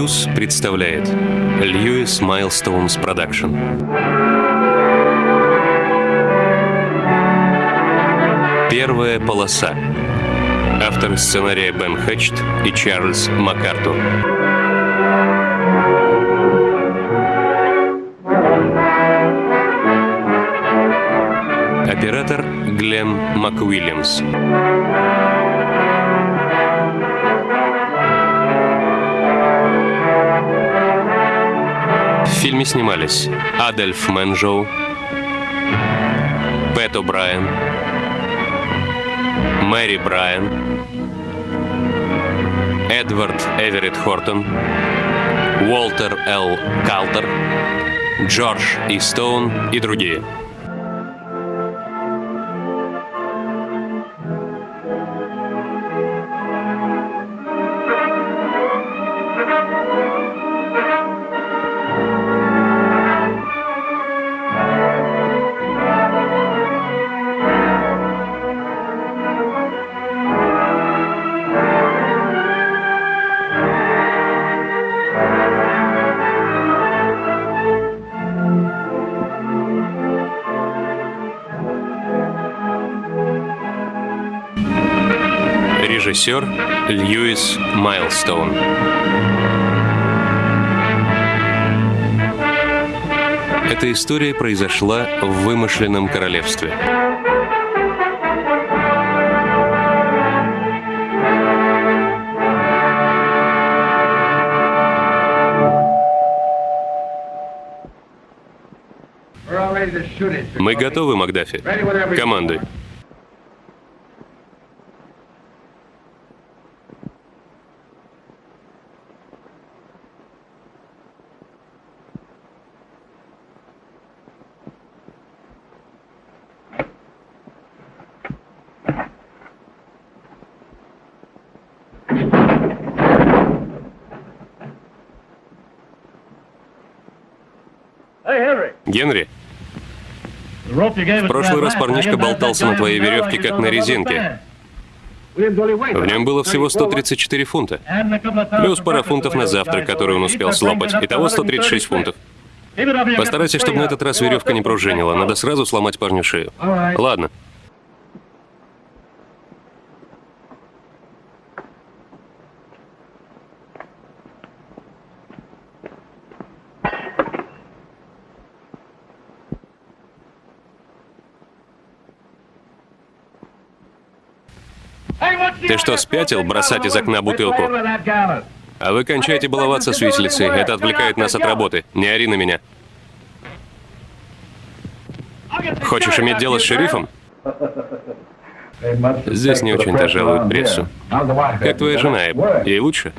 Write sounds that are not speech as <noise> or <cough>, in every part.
News представляет Lewis Milestone's Production. Первая полоса. Авторы сценария Бен Хект и Чарльз МакАртур. Оператор Глен МакУильямс. Фильме снимались Адольф Менжоу, Пэт О'Брайен, Мэри Брайан, Эдвард Эверетт Хортон, Уолтер Л. Калтер, Джордж И. Стоун и другие. Режиссер Льюис Майлстоун. Эта история произошла в вымышленном королевстве. Мы готовы, Макдафи. Командуй. Генри, в прошлый раз парнишка болтался на твоей веревке, как на резинке. В нем было всего 134 фунта. Плюс пара фунтов на завтрак, который он успел слопать. Итого 136 фунтов. Постарайся, чтобы на этот раз веревка не пружинила. Надо сразу сломать парню шею. Ладно. Ты что, спятил бросать из окна бутылку? А вы кончаете баловаться с виселицей. Это отвлекает нас от работы. Не ори на меня. Хочешь иметь дело с шерифом? Здесь не очень-то жалуют прессу. Как твоя жена? Ей лучше?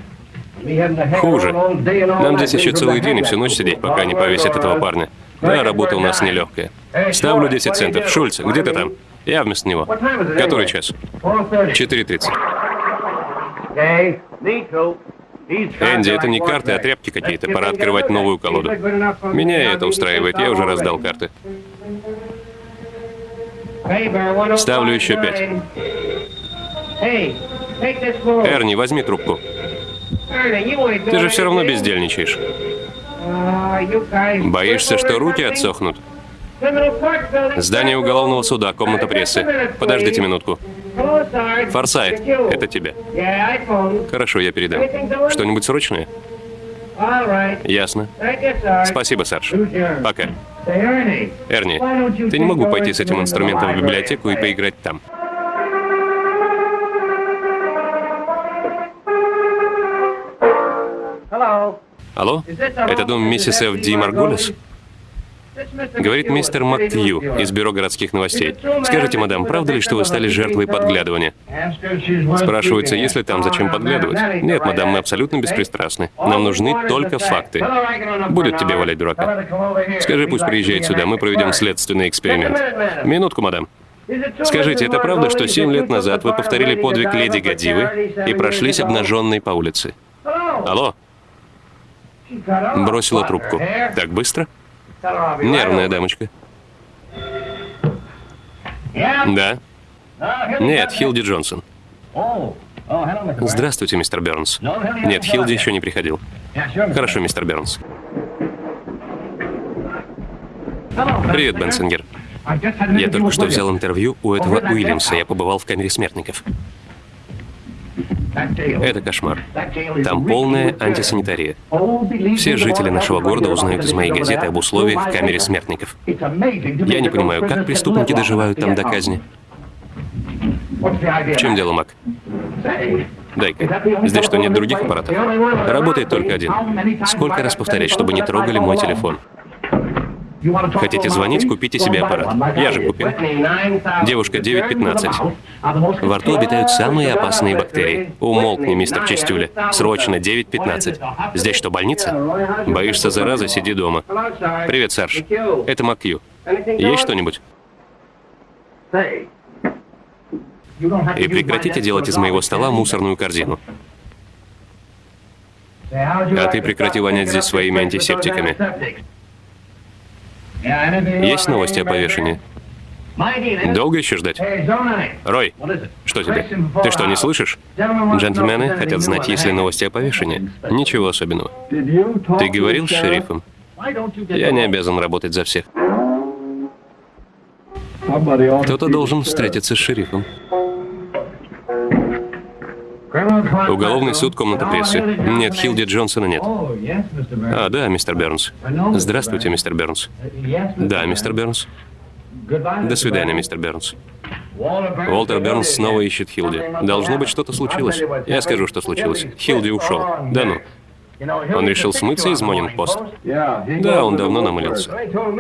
Хуже. Нам здесь еще целый день и всю ночь сидеть, пока не повесят этого парня. Да, работа у нас нелегкая. Ставлю 10 центов. Шульц, где ты там? Я вместо него. Который час? 4.30. Энди, это не карты, а тряпки какие-то. Пора открывать новую колоду. Меня это устраивает, я уже раздал карты. Ставлю еще пять. Эрни, возьми трубку. Ты же все равно бездельничаешь. Боишься, что руки отсохнут? Здание уголовного суда, комната прессы. Подождите минутку. Форсайт, это тебе. Хорошо, я передам. Что-нибудь срочное? Ясно. Спасибо, Сарж. Пока. Эрни, ты не мог бы пойти с этим инструментом в библиотеку и поиграть там? Алло? Это дом миссис Ф. Ди Марголес? Говорит мистер Макью из Бюро городских новостей. Скажите, мадам, правда ли, что вы стали жертвой подглядывания? Спрашивается, если там, зачем подглядывать? Нет, мадам, мы абсолютно беспристрастны. Нам нужны только факты. Будет тебе валять дурака. Скажи, пусть приезжает сюда, мы проведем следственный эксперимент. Минутку, мадам. Скажите, это правда, что семь лет назад вы повторили подвиг леди Гадивы и прошлись обнаженной по улице? Алло? Бросила трубку. Так быстро? Нервная дамочка. Да. Нет, Хилди Джонсон. Здравствуйте, мистер Бернс. Нет, Хилди еще не приходил. Хорошо, мистер Бернс. Привет, Бенсингер. Я только что взял интервью у этого Уильямса. Я побывал в камере смертников. Это кошмар. Там полная антисанитария. Все жители нашего города узнают из моей газеты об условиях в камере смертников. Я не понимаю, как преступники доживают там до казни. В чем дело, Мак? Дай-ка. Здесь что, нет других аппаратов? Работает только один. Сколько раз повторять, чтобы не трогали мой телефон? Хотите звонить, купите себе аппарат. Я же купил. Девушка 9.15. Во рту обитают самые опасные бактерии. Умолкни, мистер Чистюля. Срочно, 9.15. Здесь что, больница? Боишься заразы, сиди дома. Привет, Сарж. Это Макью. Есть что-нибудь? И прекратите делать из моего стола мусорную корзину. А ты прекрати вонять здесь своими антисептиками. Есть новости о повешении? Долго еще ждать? Рой, что тебе? Ты что, не слышишь? Джентльмены хотят знать, есть ли новости о повешении. Ничего особенного. Ты говорил с шерифом? Я не обязан работать за всех. Кто-то должен встретиться с шерифом. Уголовный суд, комната прессы. Нет, Хилди Джонсона нет. А, да, мистер Бернс. Здравствуйте, мистер Бернс. Да, мистер Бернс. До свидания, мистер Бернс. Уолтер Бернс снова ищет Хилди. Должно быть, что-то случилось. Я скажу, что случилось. Хилди ушел. Да ну. Он решил смыться из Монинг-Пост? Да, он давно намылился.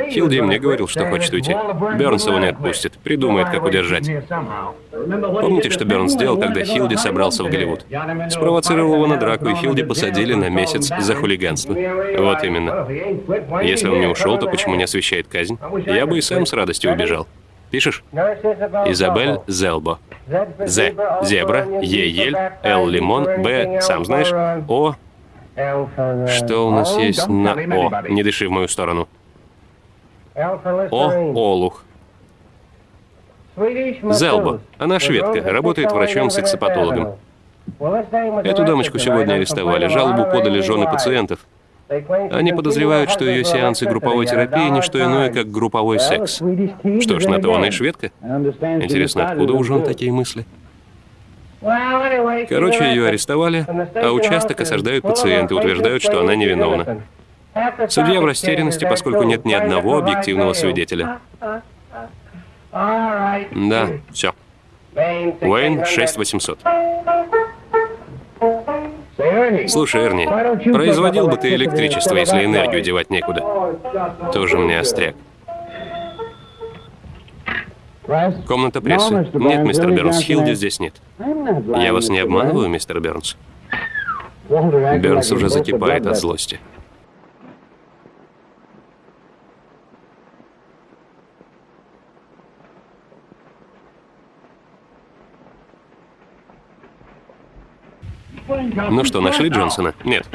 Хилди мне говорил, что хочет уйти. Бернс его не отпустит, придумает, как удержать. Помните, что Бернс сделал, когда Хилди собрался в Голливуд? Спровоцировал его на драку, и Хилди посадили на месяц за хулиганство. Вот именно. Если он не ушел, то почему не освещает казнь? Я бы и сам с радостью убежал. Пишешь? Изабель Зелбо. З. Зебра. Е. Ель. Л. Лимон. Б. Сам знаешь. О. Что у нас есть на О? Не дыши в мою сторону. О, Олух. Зелбо. Она шведка, работает врачом-сексопатологом. Эту дамочку сегодня арестовали. Жалобу подали жены пациентов. Они подозревают, что ее сеансы групповой терапии – не что иное, как групповой секс. Что ж, на то она и шведка. Интересно, откуда у жен такие мысли? Короче, ее арестовали, а участок осаждают пациенты, утверждают, что она невиновна. Судья в растерянности, поскольку нет ни одного объективного свидетеля. Да, все. Уэйн 6800. Слушай, Эрни, производил бы ты электричество, если энергию девать некуда. Тоже мне остряк. Комната прессы. Нет, мистер Бернс, Хилди здесь нет. Я вас не обманываю, мистер Бернс? Бернс уже закипает от злости. Ну что, нашли Джонсона? Нет.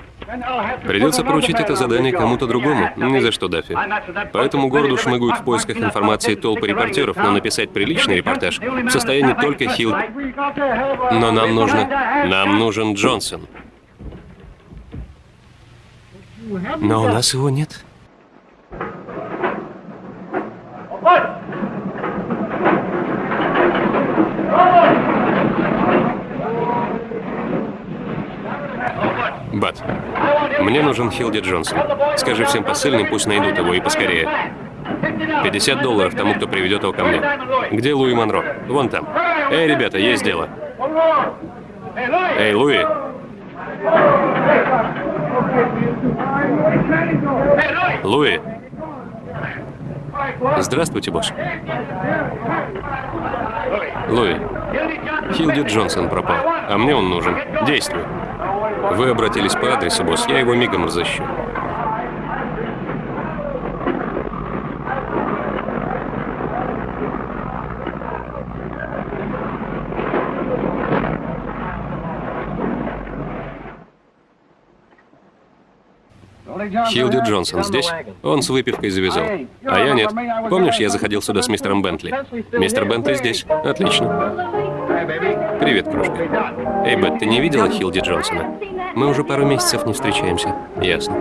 Придется поручить это задание кому-то другому. Ни за что, Даффи. По этому городу шмыгают в поисках информации толпы репортеров, но написать приличный репортаж в состоянии только Хилл. Но нам нужно... Нам нужен Джонсон. Но у нас его нет. Бат, мне нужен Хилди Джонсон. Скажи всем посыльным, пусть найдут его и поскорее. 50 долларов тому, кто приведет его ко мне. Где Луи Монро? Вон там. Эй, ребята, есть дело. Эй, Луи. Луи. Здравствуйте, босс. Луи. Хилди Джонсон пропал, а мне он нужен. Действуй. Вы обратились по адресу, босс. Я его мигом разыщу. Хилди Джонсон здесь? Он с выпивкой завязал. А я нет. Помнишь, я заходил сюда с мистером Бентли? Мистер Бентли здесь. Отлично. Привет, крошка. Эй, Бет, ты не видела Хилди Джонсона? Мы уже пару месяцев не встречаемся. Ясно.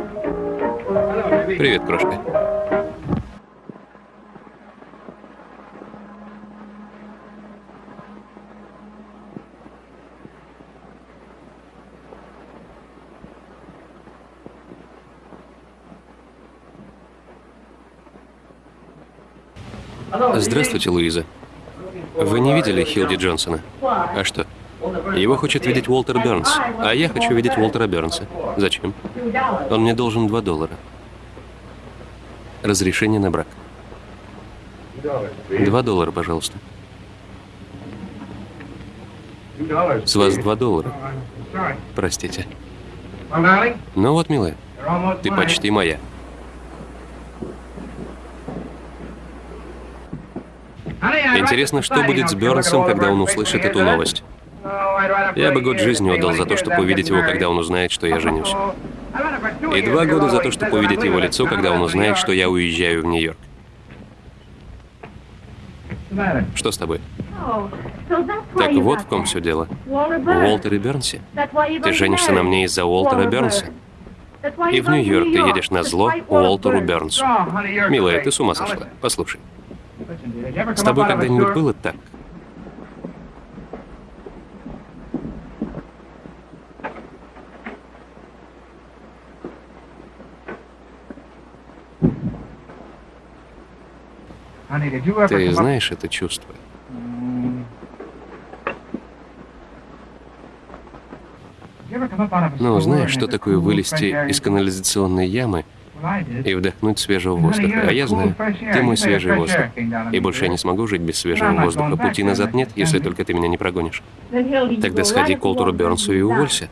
Привет, крошка. Здравствуйте, Луиза. Вы не видели Хилди Джонсона? А что? Его хочет видеть Уолтер Бернс, а я хочу видеть Уолтера Бернса. Зачем? Он мне должен 2 доллара. Разрешение на брак. 2 доллара, пожалуйста. С вас 2 доллара. Простите. Ну вот, милая, ты почти моя. Интересно, что будет с Бернсом, когда он услышит эту новость. Я бы год жизни отдал за то, чтобы увидеть его, когда он узнает, что я женюсь. И два года за то, чтобы увидеть его лицо, когда он узнает, что я уезжаю в Нью-Йорк. Что с тобой? Так вот в ком все дело. В Уолтере Бернсе. Ты женишься на мне из-за Уолтера Бернса. И в Нью-Йорк ты едешь на зло Уолтеру Бернсу. Милая, ты с ума сошла. Послушай. С тобой когда-нибудь было так? Ты знаешь это чувство? Ну, знаешь, что такое вылезти из канализационной ямы и вдохнуть свежего воздуха. А я знаю, ты мой свежий воздух. И больше я не смогу жить без свежего воздуха. Пути назад нет, если только ты меня не прогонишь. Тогда сходи к Олтуру Бернсу и уволься.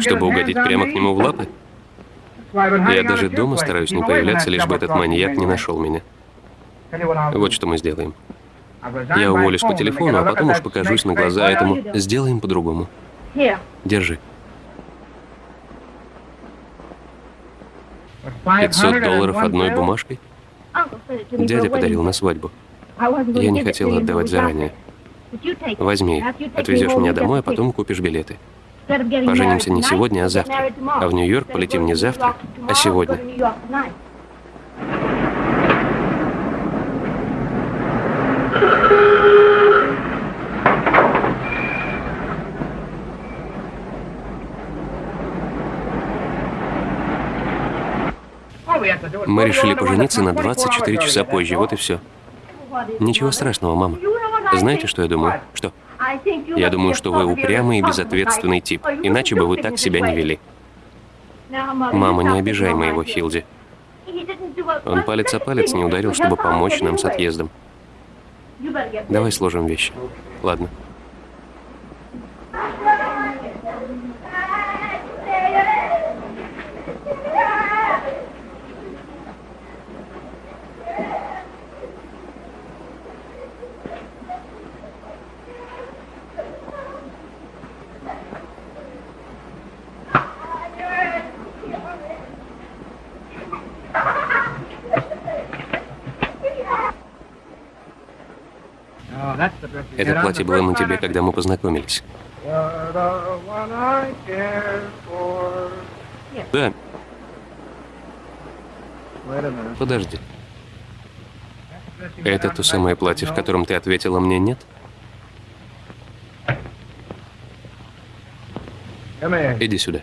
Чтобы угодить прямо к нему в лапы? Я даже дома стараюсь не появляться, лишь бы этот маньяк не нашел меня. Вот что мы сделаем. Я уволюсь по телефону, а потом уж покажусь на глаза этому. Сделаем по-другому. Держи. 500 долларов одной бумажкой? Дядя подарил на свадьбу. Я не хотела отдавать заранее. Возьми, отвезешь меня домой, а потом купишь билеты. Поженимся не сегодня, а завтра. А в Нью-Йорк полетим не завтра, а сегодня. Мы решили пожениться на 24 часа позже, вот и все. Ничего страшного, мама. Знаете, что я думаю? Что? Я думаю, что вы упрямый и безответственный тип, иначе бы вы так себя не вели. Мама, не обижай моего Хилди. Он палец о палец не ударил, чтобы помочь нам с отъездом. Давай сложим вещи. Ладно. Это платье было на тебе, когда мы познакомились. Да. Подожди. Это то самое платье, в котором ты ответила мне нет? Иди сюда.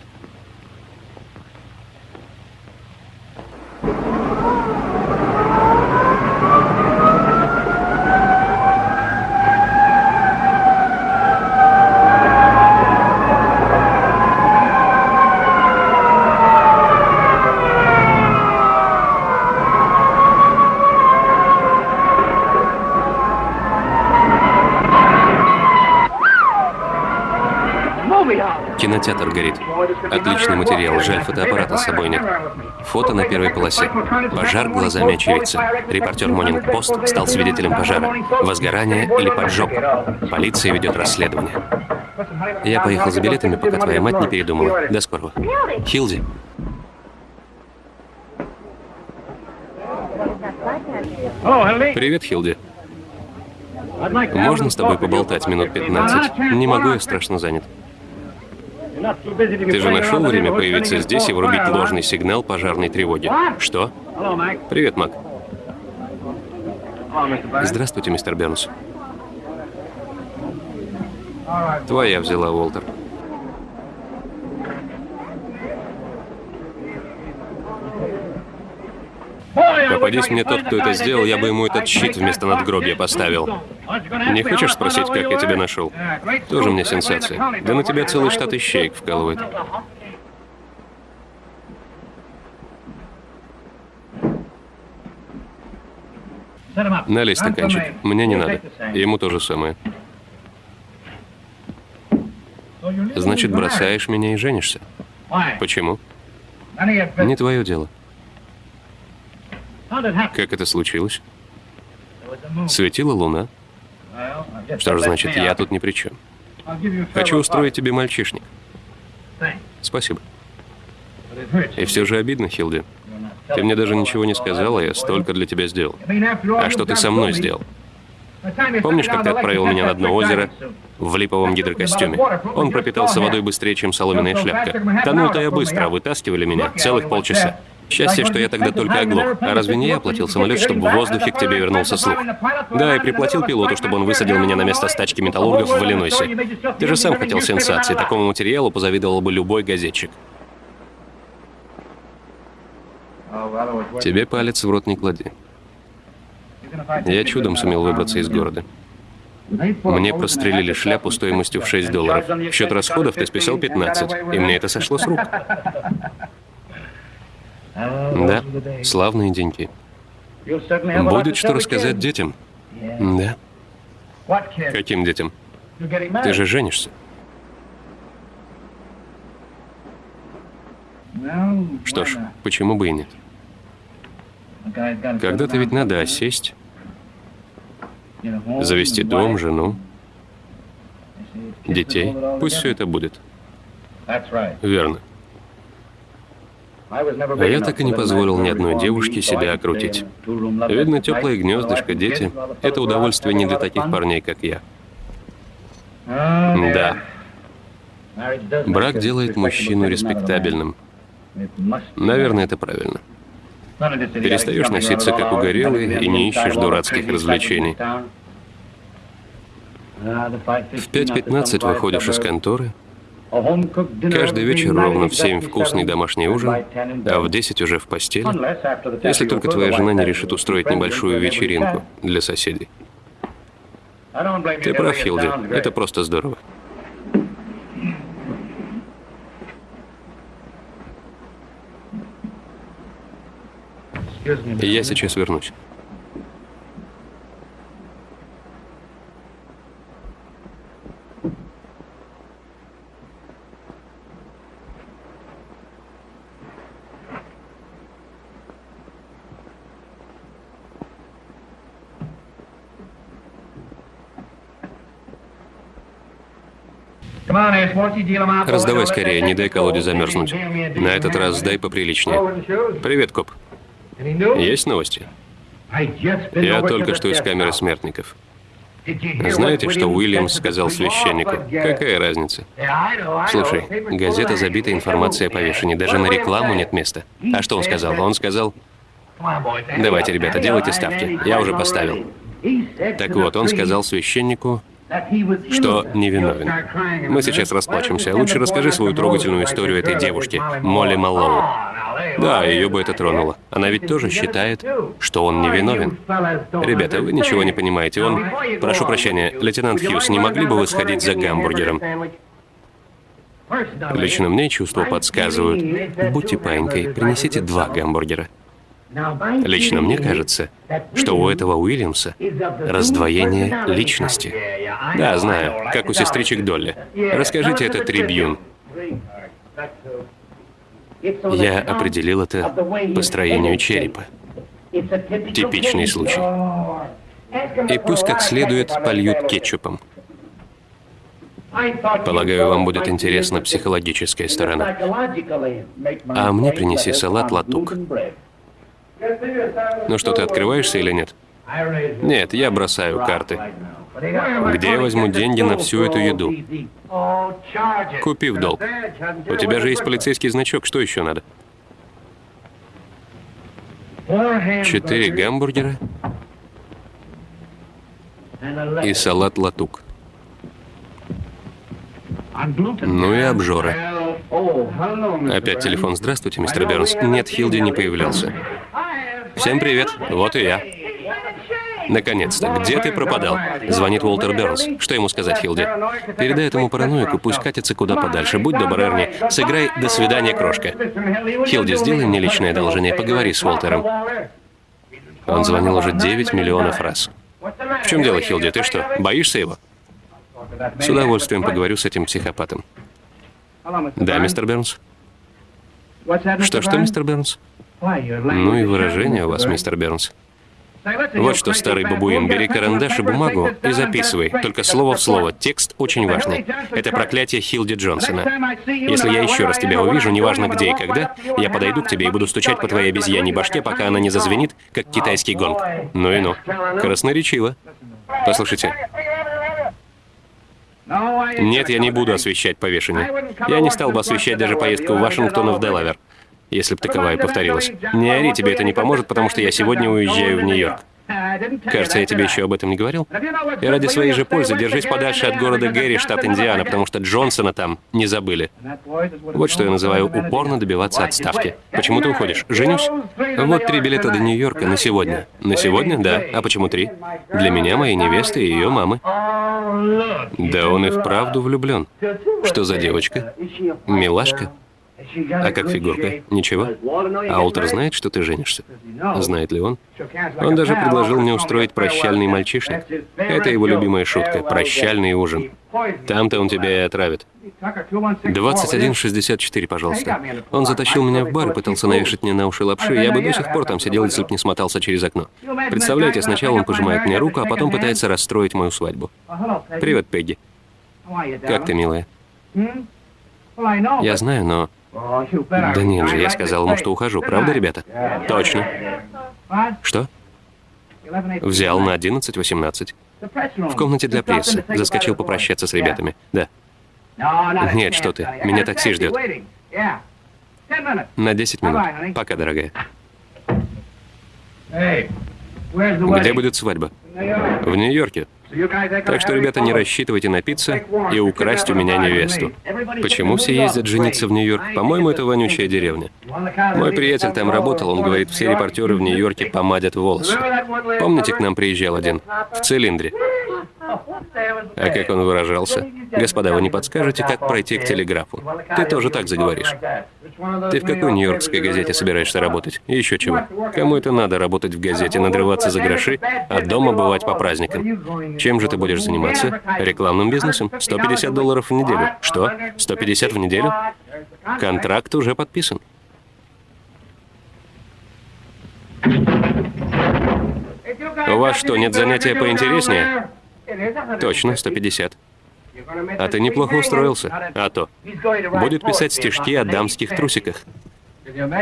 Кинотеатр горит. Отличный материал, жаль, фотоаппарата с собой нет. Фото на первой полосе. Пожар глазами очевидца. Репортер Монинг Пост стал свидетелем пожара. Возгорание или поджог. Полиция ведет расследование. Я поехал за билетами, пока твоя мать не передумала. До скорого. Хилди. Привет, Хилди. Можно с тобой поболтать минут 15? Не могу, я страшно занят. Ты же нашел время появиться здесь и врубить ложный сигнал пожарной тревоги? Что? Привет, Мак. Здравствуйте, мистер Бернс. Твоя взяла, Уолтер. Попадись мне тот, кто это сделал, я бы ему этот щит вместо надгробия поставил. Не хочешь спросить, как я тебя нашел? Тоже мне сенсация. Да на тебя целый штат ищеек вкалывает. Налей стаканчик. Мне не надо. Ему то же самое. Значит, бросаешь меня и женишься. Почему? Не твое дело. Как это случилось? Светила луна. Что ж, значит, я тут ни при чем. Хочу устроить тебе мальчишник. Спасибо. И все же обидно, Хилди. Ты мне даже ничего не сказала, я столько для тебя сделал. А что ты со мной сделал? Помнишь, как ты отправил меня на дно озера в липовом гидрокостюме? Он пропитался водой быстрее, чем соломенная шляпка. Тонул-то я быстро, а вытаскивали меня целых полчаса. Счастье, что я тогда только оглох. А разве не я оплатил самолет, чтобы в воздухе к тебе вернулся слух? Да, и приплатил пилоту, чтобы он высадил меня на место стачки металлургов в Иллинойсе. Ты же сам хотел сенсации. Такому материалу позавидовал бы любой газетчик. Тебе палец в рот не клади. Я чудом сумел выбраться из города. Мне прострелили шляпу стоимостью в 6 долларов. В счет расходов ты списал 15, и мне это сошло с рук. Да, славные деньги. Будет что рассказать детям? Да. Каким детям? Ты же женишься. Что ж, почему бы и нет? Когда-то ведь надо осесть, завести дом, жену, детей. Пусть все это будет. Верно. А я так и не позволил ни одной девушке себя окрутить. Видно, теплое гнездышко, дети — это удовольствие не для таких парней, как я. Да. Брак делает мужчину респектабельным. Наверное, это правильно. Перестаешь носиться как угорелый и не ищешь дурацких развлечений. В 5.15 выходишь из конторы, Каждый вечер ровно в 7 вкусный домашний ужин, а в 10 уже в постели, если только твоя жена не решит устроить небольшую вечеринку для соседей. Ты прав, Хилди, это просто здорово. Я сейчас вернусь. Раздавай скорее, не дай колоде замерзнуть. На этот раз дай поприличнее. Привет, коп. Есть новости? Я только что из камеры смертников. Знаете, что Уильямс сказал священнику? Какая разница? Слушай, газета забита информацией о повешении, даже на рекламу нет места. А что он сказал? Он сказал, давайте, ребята, делайте ставки, я уже поставил. Так вот, он сказал священнику, что невиновен. Мы сейчас расплачемся. Лучше расскажи свою трогательную историю этой девушки, Молли Маллоу. Да, ее бы это тронуло. Она ведь тоже считает, что он невиновен. Ребята, вы ничего не понимаете. Он... Прошу прощения, лейтенант Хьюз, не могли бы вы сходить за гамбургером? Лично мне чувства подсказывают. Будьте паинькой, принесите два гамбургера. Лично мне кажется, что у этого Уильямса раздвоение личности. Да, знаю, как у сестричек Долли. Расскажите это Трибьюн. Я определил это по строению черепа. Типичный случай. И пусть как следует польют кетчупом. Полагаю, вам будет интересна психологическая сторона. А мне принеси салат латук. Ну что, ты открываешься или нет? Нет, я бросаю карты. Где я возьму деньги на всю эту еду? Купи в долг. У тебя же есть полицейский значок, что еще надо? Четыре гамбургера и салат латук. Ну и обжоры. Опять телефон. Здравствуйте, мистер Бернс. Нет, Хилди не появлялся. Всем привет. Вот и я. Наконец-то. Где ты пропадал? Звонит Уолтер Бернс. Что ему сказать, Хилди? Передай этому параноику, пусть катится куда подальше. Будь добр, Эрни. Сыграй «До свидания, крошка». Хилди, сделай мне личное одолжение. Поговори с Уолтером. Он звонил уже 9 миллионов раз. В чем дело, Хилди? Ты что, боишься его? С удовольствием поговорю с этим психопатом. Да, мистер Бернс? Что-что, мистер Бернс? Ну и выражение у вас, мистер Бернс. Вот что, старый бабуин, бери карандаш и бумагу и записывай, только слово в слово. Текст очень важный. Это проклятие Хилди Джонсона. Если я еще раз тебя увижу, неважно где и когда, я подойду к тебе и буду стучать по твоей обезьяньей башке, пока она не зазвенит, как китайский гонг. Ну и ну. Красноречиво. Послушайте. Нет, я не буду освещать повешение. Я не стал бы освещать даже поездку в Вашингтон в Делавер если бы таковая повторилась. Не ори, тебе это не поможет, потому что я сегодня уезжаю в Нью-Йорк. Кажется, я тебе еще об этом не говорил. И ради своей же пользы держись подальше от города Гэри, штат Индиана, потому что Джонсона там не забыли. Вот что я называю упорно добиваться отставки. Почему ты уходишь? Женюсь? Вот три билета до Нью-Йорка на сегодня. На сегодня? Да. А почему три? Для меня, моей невесты и ее мамы. Да он и вправду влюблен. Что за девочка? Милашка? А как фигурка? Ничего? А Олтер знает, что ты женишься? Знает ли он? Он даже предложил мне устроить прощальный мальчишник. Это его любимая шутка. Прощальный ужин. Там-то он тебя и отравит. 21.64, пожалуйста. Он затащил меня в бар и пытался навешать мне на уши лапши. Я бы до сих пор там сидел, если бы не смотался через окно. Представляете, сначала он пожимает мне руку, а потом пытается расстроить мою свадьбу. Привет, Пегги. Как ты, милая? Я знаю, но да нет же, я сказал ему, что ухожу, правда, ребята? Точно. Что? Взял на 11.18. В комнате для прессы. Заскочил попрощаться с ребятами. Да. Нет, что ты. Меня такси ждет. На 10 минут. Пока, дорогая. Где будет свадьба? В Нью-Йорке. Так что, ребята, не рассчитывайте напиться и украсть у меня невесту. Почему все ездят жениться в Нью-Йорк? По-моему, это вонючая деревня. Мой приятель там работал, он говорит, все репортеры в Нью-Йорке помадят волосы. Помните, к нам приезжал один? В цилиндре. А как он выражался? Господа, вы не подскажете, как пройти к телеграфу? Ты тоже так заговоришь. Ты в какой нью-йоркской газете собираешься работать? И еще чего? Кому это надо работать в газете, надрываться за гроши, а дома бывать по праздникам? Чем же ты будешь заниматься? Рекламным бизнесом? 150 долларов в неделю. Что? 150 в неделю? Контракт уже подписан. У вас что, нет занятия поинтереснее? Точно, 150. А ты неплохо устроился. А то. Будет писать стишки о дамских трусиках.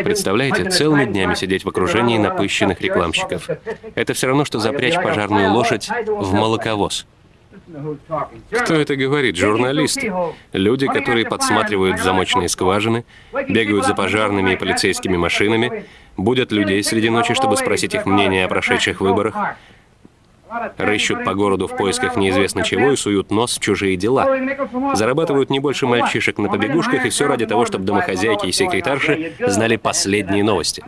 Представляете, целыми днями сидеть в окружении напыщенных рекламщиков. Это все равно, что запрячь пожарную лошадь в молоковоз. Кто это говорит? Журналисты. Люди, которые подсматривают в замочные скважины, бегают за пожарными и полицейскими машинами, будут людей среди ночи, чтобы спросить их мнение о прошедших выборах, Рыщут по городу в поисках неизвестно чего и суют нос в чужие дела. Зарабатывают не больше мальчишек на побегушках, и все ради того, чтобы домохозяйки и секретарши знали последние новости.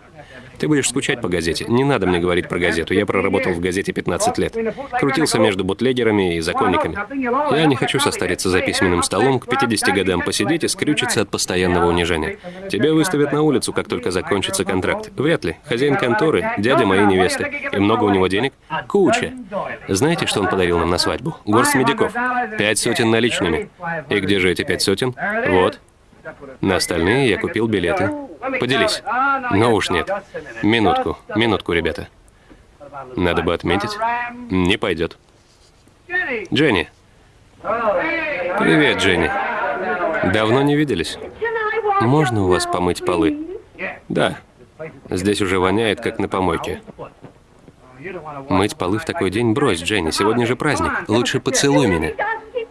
Ты будешь скучать по газете. Не надо мне говорить про газету. Я проработал в газете 15 лет. Крутился между бутлегерами и законниками. Я не хочу состариться за письменным столом, к 50 годам посидеть и скрючиться от постоянного унижения. Тебя выставят на улицу, как только закончится контракт. Вряд ли. Хозяин конторы, дядя моей невесты. И много у него денег? Куча. Знаете, что он подарил нам на свадьбу? Горсть медиков. Пять сотен наличными. И где же эти пять сотен? Вот. На остальные я купил билеты. Поделись. Но уж нет. Минутку, минутку, ребята. Надо бы отметить. Не пойдет. Дженни. Привет, Дженни. Давно не виделись? Можно у вас помыть полы? Да. Здесь уже воняет, как на помойке. Мыть полы в такой день брось, Дженни. Сегодня же праздник. Лучше поцелуй меня.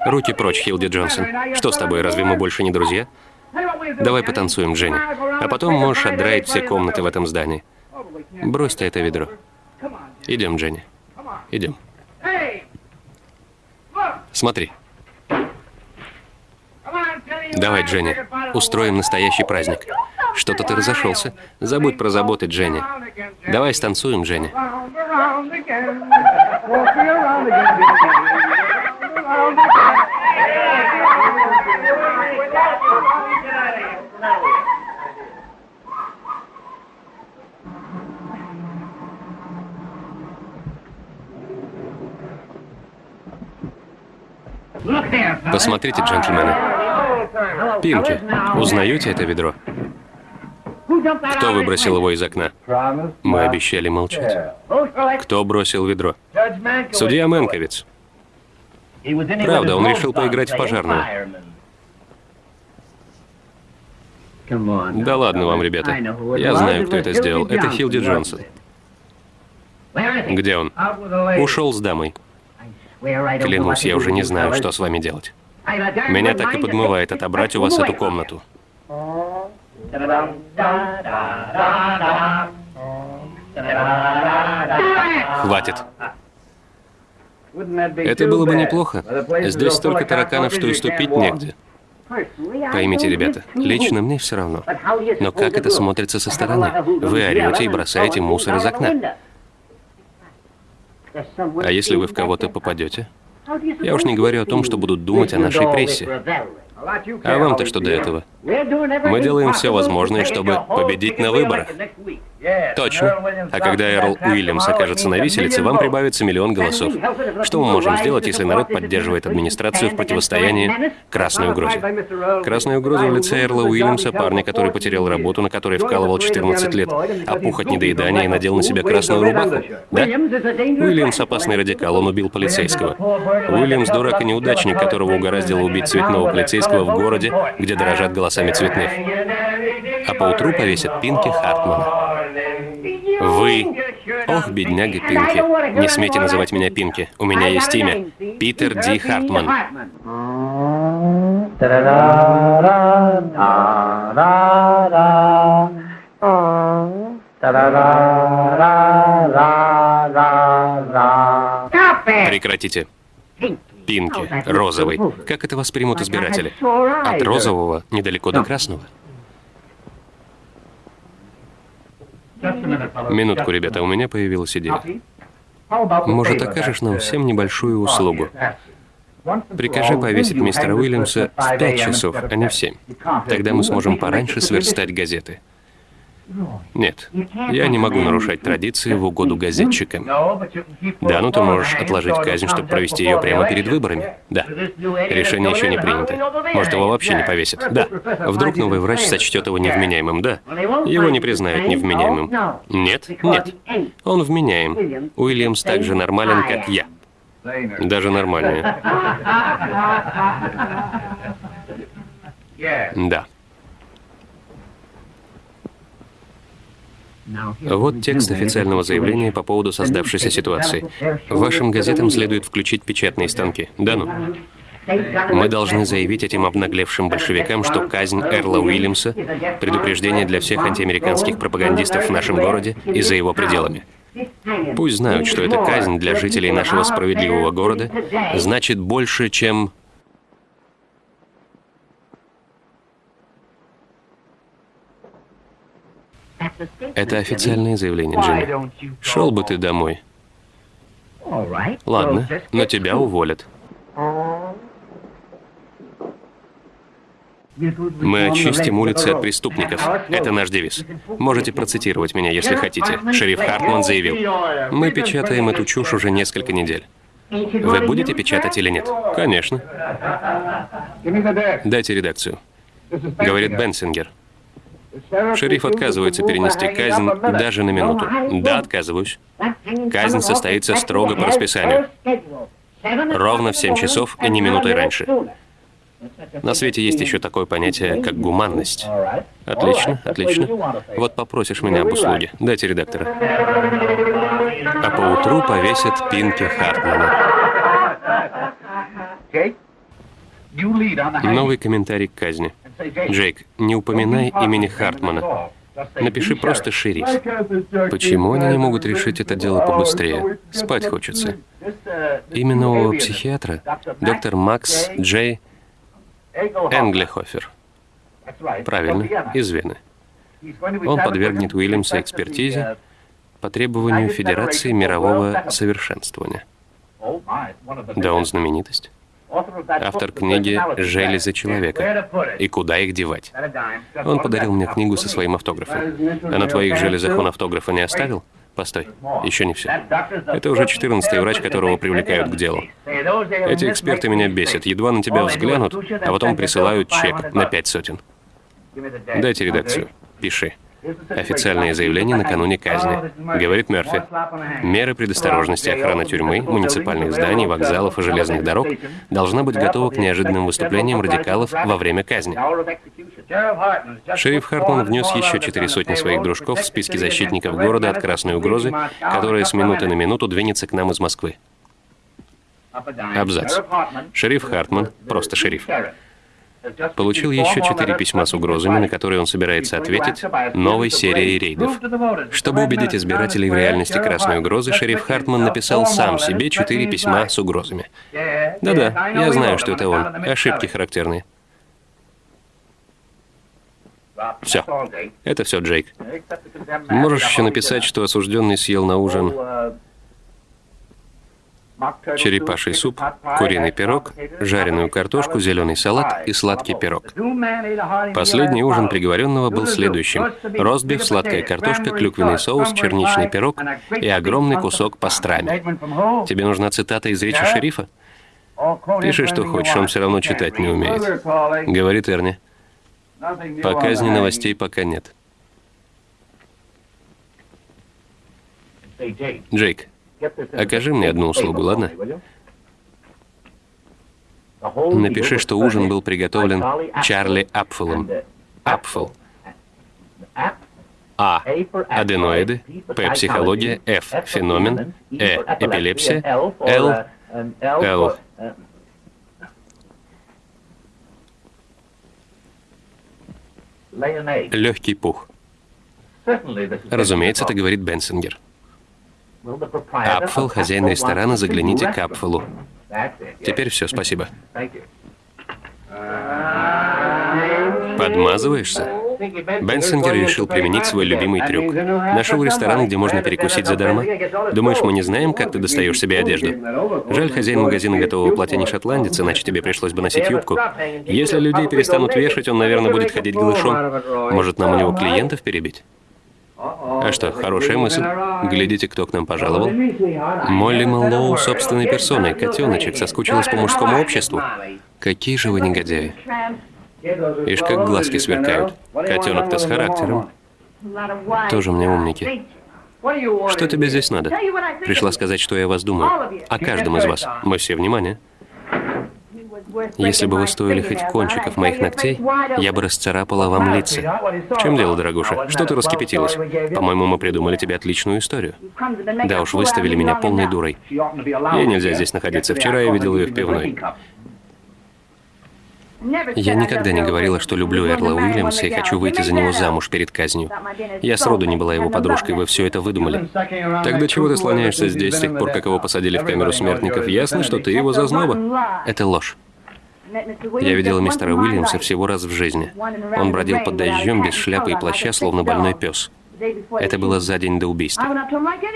Руки прочь, Хилди Джонсон. Что с тобой, разве мы больше не друзья? Давай потанцуем, Дженни. А потом можешь отдраить все комнаты в этом здании. Брось ты это ведро. Идем, Дженни. Идем. Смотри. Давай, Дженни, устроим настоящий праздник. Что-то ты разошелся. Забудь про заботы, Дженни. Давай станцуем, Дженни. Посмотрите, джентльмены. Пинки, узнаете это ведро? Кто выбросил его из окна? Мы обещали молчать. Кто бросил ведро? Судья Мэнковиц. Правда, он решил поиграть в пожарную. Да ладно вам, ребята. Я знаю, кто это сделал. Это Хилди Джонсон. Где он? Ушел с дамой. Клянусь, я уже не знаю, что с вами делать. Меня так и подмывает отобрать у вас эту комнату. Хватит. Это было бы неплохо. Здесь столько тараканов, что и ступить негде. Поймите, ребята, лично мне все равно. Но как это смотрится со стороны? Вы орете и бросаете мусор из окна. А если вы в кого-то попадете? Я уж не говорю о том, что будут думать о нашей прессе. А вам-то что до этого? Мы делаем все возможное, чтобы победить на выборах. Точно. А когда Эрл Уильямс окажется на виселице, вам прибавится миллион голосов. Что мы можем сделать, если народ поддерживает администрацию в противостоянии красной угрозе? Красная угроза в лице Эрла Уильямса, парня, который потерял работу, на которой вкалывал 14 лет, опух от недоедания и надел на себя красную рубаху? Да? Уильямс опасный радикал, он убил полицейского. Уильямс дурак и неудачник, которого угораздило убить цветного полицейского в городе, где дорожат голосами цветных. А поутру повесят Пинки Хартмана. Вы... Ох, бедняга Пинки. Не смейте называть меня Пинки. У меня есть имя. Питер Ди Хартман. Прекратите. Пинки, розовый. Как это воспримут избиратели? От розового недалеко до красного. Минутку, ребята, у меня появилась идея. Может, окажешь нам всем небольшую услугу? Прикажи повесить мистера Уильямса в пять часов, а не в семь. Тогда мы сможем пораньше сверстать газеты. Нет, я не могу нарушать традиции в угоду газетчикам. Да, ну ты можешь отложить казнь, чтобы провести ее прямо перед выборами. Да. Решение еще не принято. Может, его вообще не повесят. Да. Вдруг новый врач сочтет его невменяемым, да. Его не признают невменяемым. Нет, нет. Он вменяем. Уильямс так же нормален, как я. Даже нормальнее. Да. Вот текст официального заявления по поводу создавшейся ситуации. Вашим газетам следует включить печатные станки. Да ну. Мы должны заявить этим обнаглевшим большевикам, что казнь Эрла Уильямса – предупреждение для всех антиамериканских пропагандистов в нашем городе и за его пределами. Пусть знают, что эта казнь для жителей нашего справедливого города значит больше, чем Это официальное заявление, Джимми. Шел бы ты домой. Ладно, но тебя уволят. Мы очистим улицы от преступников. Это наш девиз. Можете процитировать меня, если хотите. Шериф Хартман заявил. Мы печатаем эту чушь уже несколько недель. Вы будете печатать или нет? Конечно. Дайте редакцию. Говорит Бенсингер. Шериф отказывается перенести казнь даже на минуту. Да, отказываюсь. Казнь состоится строго по расписанию. Ровно в 7 часов и не минутой раньше. На свете есть еще такое понятие, как гуманность. Отлично, отлично. Вот попросишь меня об услуге. Дайте редактора. А поутру повесят Пинки Хартмана. Новый комментарий к казни. Джейк, не упоминай имени Хартмана. Напиши просто «шериф». Почему они не могут решить это дело побыстрее? Спать хочется. Имя нового психиатра — доктор Макс Джей Энглихофер. Правильно, из Вены. Он подвергнет Уильямса экспертизе по требованию Федерации мирового совершенствования. Да, он знаменитость. Автор книги «Железы человека» и «Куда их девать». Он подарил мне книгу со своим автографом. А на твоих железах он автографа не оставил? Постой, еще не все. Это уже 14-й врач, которого привлекают к делу. Эти эксперты меня бесят. Едва на тебя взглянут, а потом присылают чек на пять сотен. Дайте редакцию. Пиши. Официальное заявление накануне казни. Говорит Мерфи. Меры предосторожности охраны тюрьмы, муниципальных зданий, вокзалов и железных дорог должна быть готова к неожиданным выступлениям радикалов во время казни. Шериф Хартман внес еще четыре сотни своих дружков в списки защитников города от красной угрозы, которая с минуты на минуту двинется к нам из Москвы. Абзац. Шериф Хартман, просто шериф, Получил еще четыре письма с угрозами, на которые он собирается ответить новой серией рейдов. Чтобы убедить избирателей в реальности красной угрозы, шериф Хартман написал сам себе четыре письма с угрозами. Да-да, я знаю, что это он. Ошибки характерные. Все. Это все, Джейк. Можешь еще написать, что осужденный съел на ужин черепаший суп, куриный пирог, жареную картошку, зеленый салат и сладкий пирог. Последний ужин приговоренного был следующим. Ростбиф, сладкая картошка, клюквенный соус, черничный пирог и огромный кусок пастрами. Тебе нужна цитата из речи шерифа? Пиши, что хочешь, он все равно читать не умеет. Говорит Эрни. По казни новостей пока нет. Джейк, Окажи мне одну услугу, ладно? Напиши, что ужин был приготовлен Чарли Апфелом. Апфел. А. Аденоиды. П. Психология. Ф. Феномен. Э. Эпилепсия. Л. Л. Легкий пух. Разумеется, это говорит Бенсингер. Апфел, хозяин ресторана, загляните к Апфелу. Теперь все, спасибо. Подмазываешься? Бенсингер решил применить свой любимый трюк. Нашел ресторан, где можно перекусить задарма. Думаешь, мы не знаем, как ты достаешь себе одежду? Жаль, хозяин магазина готового платья не шотландец, иначе тебе пришлось бы носить юбку. Если людей перестанут вешать, он, наверное, будет ходить голышом. Может, нам у него клиентов перебить? А что, хорошая мысль. Глядите, кто к нам пожаловал. Молли Мэллоу собственной персоной, котеночек, соскучилась по мужскому обществу. Какие же вы негодяи. Ишь, как глазки сверкают. Котенок-то с характером. Тоже мне умники. Что тебе здесь надо? Пришла сказать, что я о вас думаю. О каждом из вас. Мы все внимание. Если бы вы стоили хоть кончиков моих ногтей, я бы расцарапала вам лица. В чем дело, дорогуша? Что ты раскипятилась? По-моему, мы придумали тебе отличную историю. Да уж, выставили меня полной дурой. Ей нельзя здесь находиться. Вчера я видел ее в пивной. Я никогда не говорила, что люблю Эрла Уильямса и хочу выйти за него замуж перед казнью. Я сроду не была его подружкой, вы все это выдумали. Тогда чего ты слоняешься здесь с тех пор, как его посадили в камеру смертников? Ясно, что ты его зазноба. Это ложь. Я видела мистера Уильямса всего раз в жизни. Он бродил под дождем без шляпы и плаща, словно больной пес. Это было за день до убийства.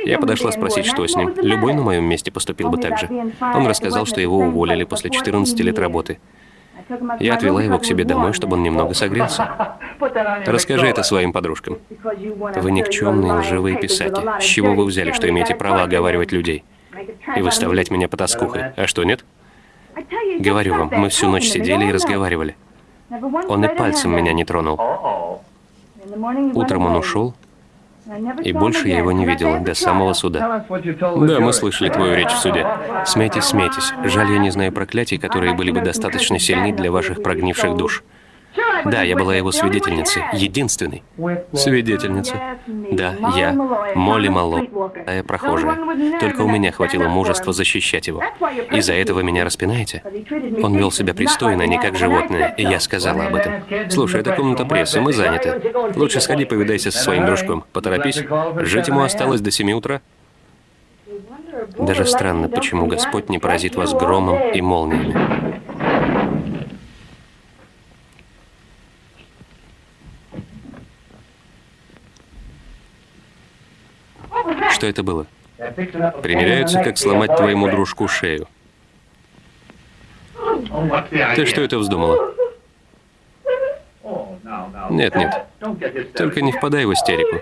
Я подошла спросить, что с ним. Любой на моем месте поступил бы так же. Он рассказал, что его уволили после 14 лет работы. Я отвела его к себе домой, чтобы он немного согрелся. <laughs> Расскажи это своим подружкам. Вы никчемные лживые писаки. С чего вы взяли, что имеете право оговаривать людей? И выставлять меня по тоскухой? А что, нет? Говорю вам, мы всю ночь сидели и разговаривали. Он и пальцем меня не тронул. Утром он ушел, И больше я его не видела до самого суда. Да, мы слышали твою речь в суде. Смейтесь, смейтесь. Жаль, я не знаю проклятий, которые были бы достаточно сильны для ваших прогнивших душ. Да, я была его свидетельницей, единственной. Свидетельница. Да, я, Молли Малло, я прохожая. Только у меня хватило мужества защищать его. Из-за этого меня распинаете? Он вел себя пристойно, не как животное, и я сказала об этом. Слушай, это комната прессы, мы заняты. Лучше сходи повидайся со своим дружком. Поторопись. Жить ему осталось до семи утра. Даже странно, почему Господь не поразит вас громом и молниями. Что это было? Примеряются, как сломать твоему дружку шею. Ты что это вздумала? Нет, нет. Только не впадай в истерику.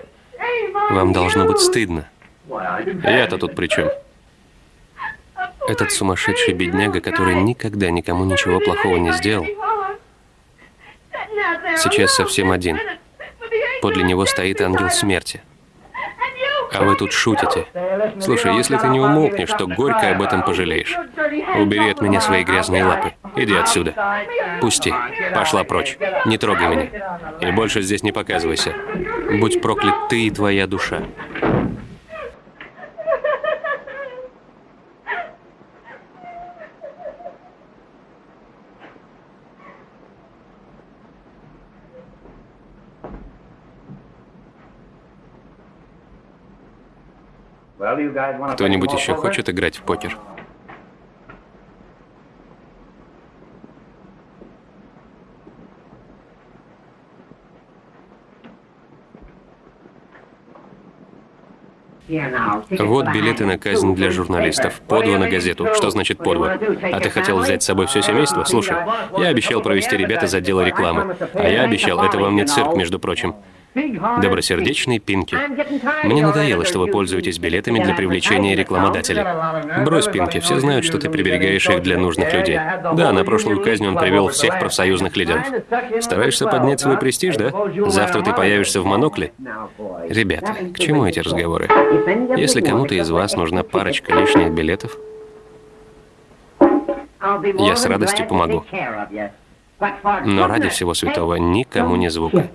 Вам должно быть стыдно. Я-то тут при чем? Этот сумасшедший бедняга, который никогда никому ничего плохого не сделал, сейчас совсем один. Подле него стоит ангел смерти. А вы тут шутите. Слушай, если ты не умолкнешь, то горько об этом пожалеешь. Убери от меня свои грязные лапы. Иди отсюда. Пусти. Пошла прочь. Не трогай меня. И больше здесь не показывайся. Будь проклят ты и твоя душа. Кто-нибудь еще хочет играть в покер? Вот билеты на казнь для журналистов. По на газету. Что значит по А ты хотел взять с собой все семейство? Слушай, я обещал провести ребят из отдела рекламы. А я обещал, это вам не цирк, между прочим. Добросердечный Пинки. Мне надоело, что вы пользуетесь билетами для привлечения рекламодателя. Брось, Пинки, все знают, что ты приберегаешь их для нужных людей. Да, на прошлую казнь он привел всех профсоюзных лидеров. Стараешься поднять свой престиж, да? Завтра ты появишься в монокле? Ребята, к чему эти разговоры? Если кому-то из вас нужна парочка лишних билетов, я с радостью помогу. Но ради всего святого никому не звука.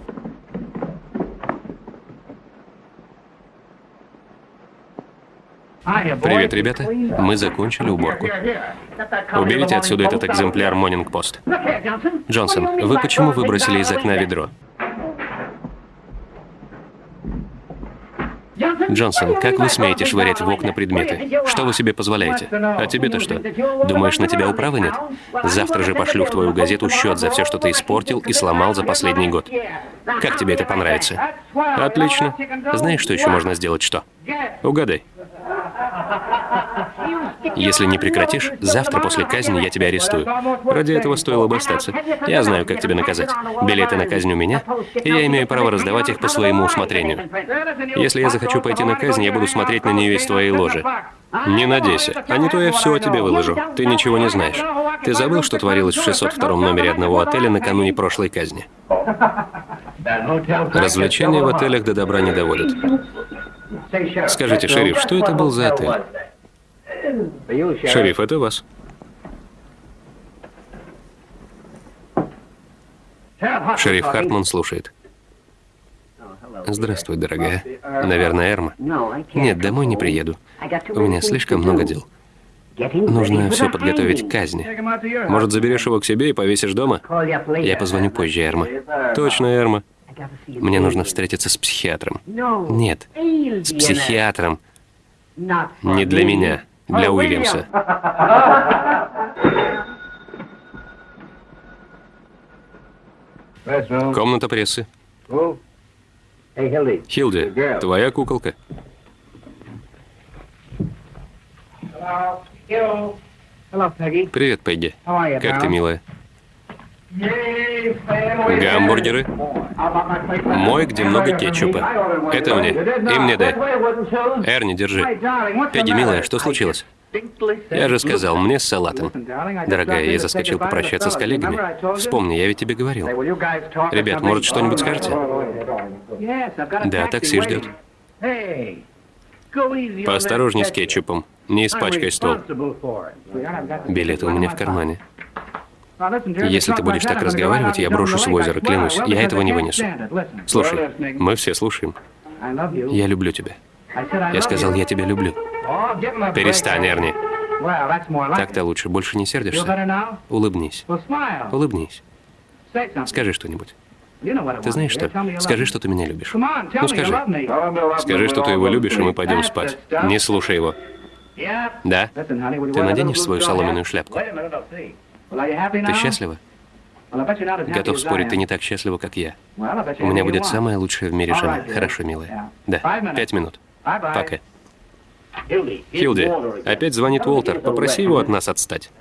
Привет, ребята. Мы закончили уборку. Уберите отсюда этот экземпляр Morning Post. Джонсон, вы почему выбросили из окна ведро? Джонсон, как вы смеете швырять в окна предметы? Что вы себе позволяете? А тебе-то что? Думаешь, на тебя управы нет? Завтра же пошлю в твою газету счет за все, что ты испортил и сломал за последний год. Как тебе это понравится? Отлично. Знаешь, что еще можно сделать? Что? Угадай. Если не прекратишь, завтра после казни я тебя арестую. Ради этого стоило бы остаться. Я знаю, как тебя наказать. Билеты на казнь у меня, и я имею право раздавать их по своему усмотрению. Если я захочу пойти на казнь, я буду смотреть на нее из твоей ложи. Не надейся, а не то я все о тебе выложу. Ты ничего не знаешь. Ты забыл, что творилось в 602 номере одного отеля накануне прошлой казни? Развлечения в отелях до добра не доводят. Скажите, шериф, что это был за отель? Шериф, это вас. Шериф Хартман слушает. Здравствуй, дорогая. Наверное, Эрма. Нет, домой не приеду. У меня слишком много дел. Нужно все подготовить к казни. Может, заберешь его к себе и повесишь дома? Я позвоню позже, Эрма. Точно, Эрма. Мне нужно встретиться с психиатром. Нет, с психиатром. Не для меня, для Уильямса. Комната прессы. Хилди, твоя куколка. Привет, Пегги. Как ты, милая? Гамбургеры. Мой, где много кетчупа. Это мне. И мне дай. Эрни, держи. Пегги, милая, что случилось? Я же сказал, мне с салатом. Дорогая, я заскочил попрощаться с коллегами. Вспомни, я ведь тебе говорил. Ребят, может, что-нибудь скажете? Да, такси ждет. Поосторожней с кетчупом. Не испачкай стол. Билеты у меня в кармане. Если ты будешь так разговаривать, я брошусь в озеро, клянусь. Я этого не вынесу. Слушай, мы все слушаем. Я люблю тебя. Я сказал, я тебя люблю. Перестань, Эрни. Так-то лучше. Больше не сердишься? Улыбнись. Улыбнись. Скажи что-нибудь. Ты знаешь что? Скажи, что ты меня любишь. Ну скажи. Скажи, что ты его любишь, и мы пойдем спать. Не слушай его. Да? Ты наденешь свою соломенную шляпку? Ты счастлива? Готов спорить, ты не так счастлива, как я. У меня будет самая лучшая в мире жена. Хорошо, милая. Да, пять минут. Пока. Хилди, опять звонит Уолтер. Попроси его от нас отстать.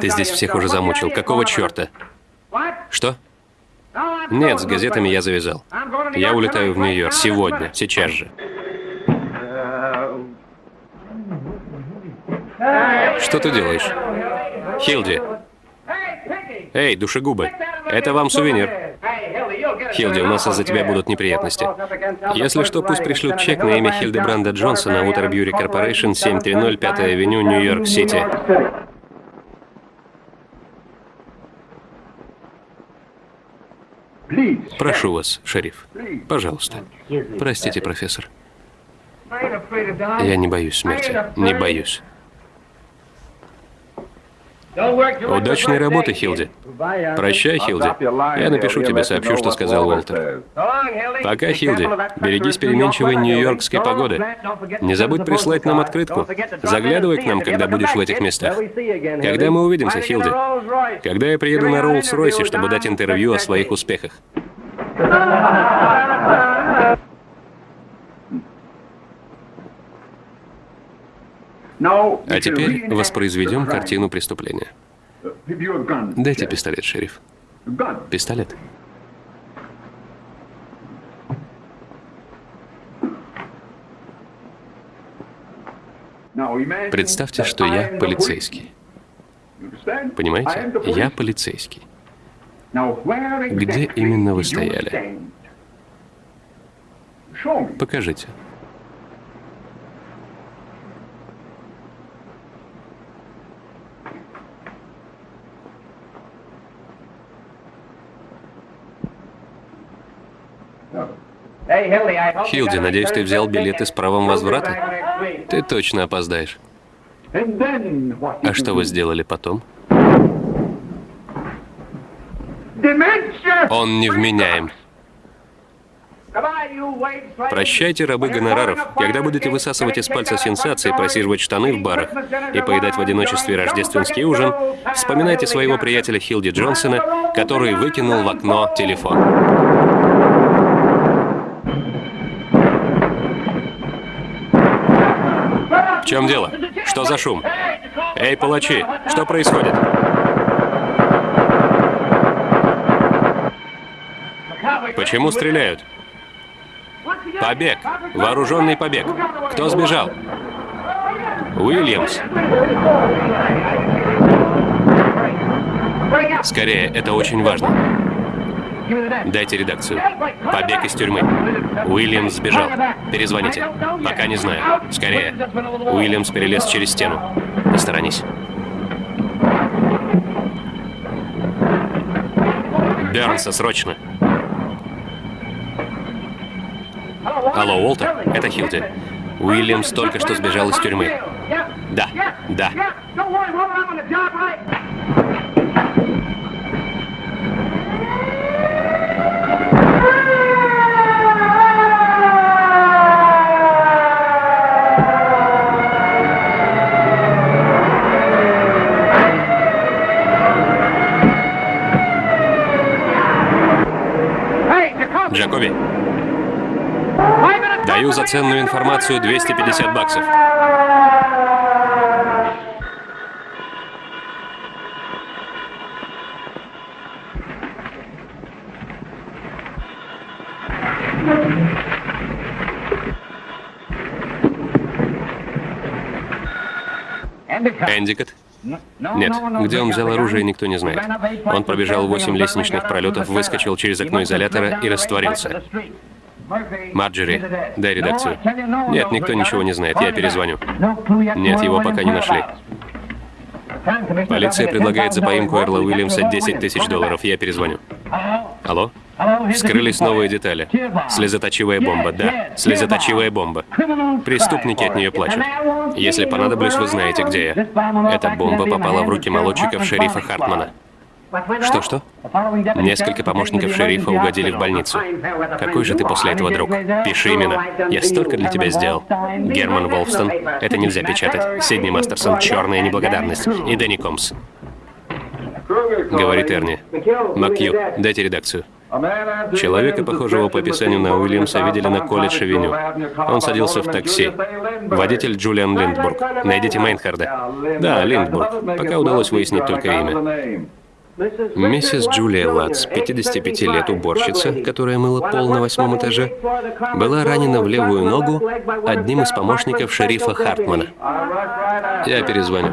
Ты здесь всех уже замучил. Какого черта? Что? Нет, с газетами я завязал. Я улетаю в Нью-Йорк сегодня, сейчас же. Что ты делаешь? Хилди. Эй, душегубы, это вам сувенир. Хилди, у нас из-за тебя будут неприятности. Если что, пусть пришлют чек на имя Хильдебранда Джонсона, Утер Бьюри Corporation, 730 5 авеню, Нью-Йорк-Сити. Прошу вас, шериф. Пожалуйста. Простите, профессор. Я не боюсь смерти. Не боюсь. Удачной работы, Хилди. Прощай, Хилди. Я напишу тебе, сообщу, что сказал Уолтер. Пока, Хилди. Берегись переменчивой нью-йоркской погоды. Не забудь прислать нам открытку. Заглядывай к нам, когда будешь в этих местах. Когда мы увидимся, Хилди? Когда я приеду на Роллс-Ройсе, чтобы дать интервью о своих успехах. А теперь воспроизведем картину преступления. Дайте пистолет, шериф. Пистолет. Представьте, что я полицейский. Понимаете? Я полицейский. Где именно вы стояли? Покажите. Хилди, надеюсь, ты взял билеты с правом возврата? Ты точно опоздаешь. А что вы сделали потом? Он невменяем. Прощайте, рабы гонораров. Когда будете высасывать из пальца сенсации, просиживать штаны в барах и поедать в одиночестве рождественский ужин, вспоминайте своего приятеля Хилди Джонсона, который выкинул в окно телефон. В чем дело? Что за шум? Эй, палачи, что происходит? Почему стреляют? Побег. Вооруженный побег. Кто сбежал? Уильямс. Скорее, это очень важно. Дайте редакцию. Побег из тюрьмы. Уильямс сбежал. Перезвоните. Пока не знаю. Скорее. Уильямс перелез через стену. Посторонись. Бернса, срочно. Алло, Уолтер, это Хилди. Уильямс только что сбежал из тюрьмы. Да, да. Джакоби. Даю за ценную информацию 250 баксов. Эндикот. Нет, где он взял оружие, никто не знает. Он пробежал восемь лестничных пролетов, выскочил через окно изолятора и растворился. Марджери, дай редакцию. Нет, никто ничего не знает, я перезвоню. Нет, его пока не нашли. Полиция предлагает за поимку Эрла Уильямса 10 тысяч долларов. Я перезвоню. Алло? Вскрылись новые детали. Слезоточивая бомба, да, слезоточивая бомба. Преступники от нее плачут. Если понадоблюсь, вы знаете, где я. Эта бомба попала в руки молодчиков шерифа Хартмана. Что-что? Несколько помощников шерифа угодили в больницу. Какой же ты после этого друг? Пиши именно. Я столько для тебя сделал. Герман Волфстон. Это нельзя печатать. Сидни Мастерсон. Черная неблагодарность. И Дэнни Комс. Говорит Эрни. Макью, дайте редакцию. Человека, похожего по описанию на Уильямса, видели на колледж-авеню. Он садился в такси. Водитель Джулиан Линдбург. Найдите Мейнхарда. Да, Линдбург. Пока удалось выяснить только имя. Миссис Джулия Латс, 55 лет, уборщица, которая мыла пол на восьмом этаже, была ранена в левую ногу одним из помощников шерифа Хартмана. Я перезвоню.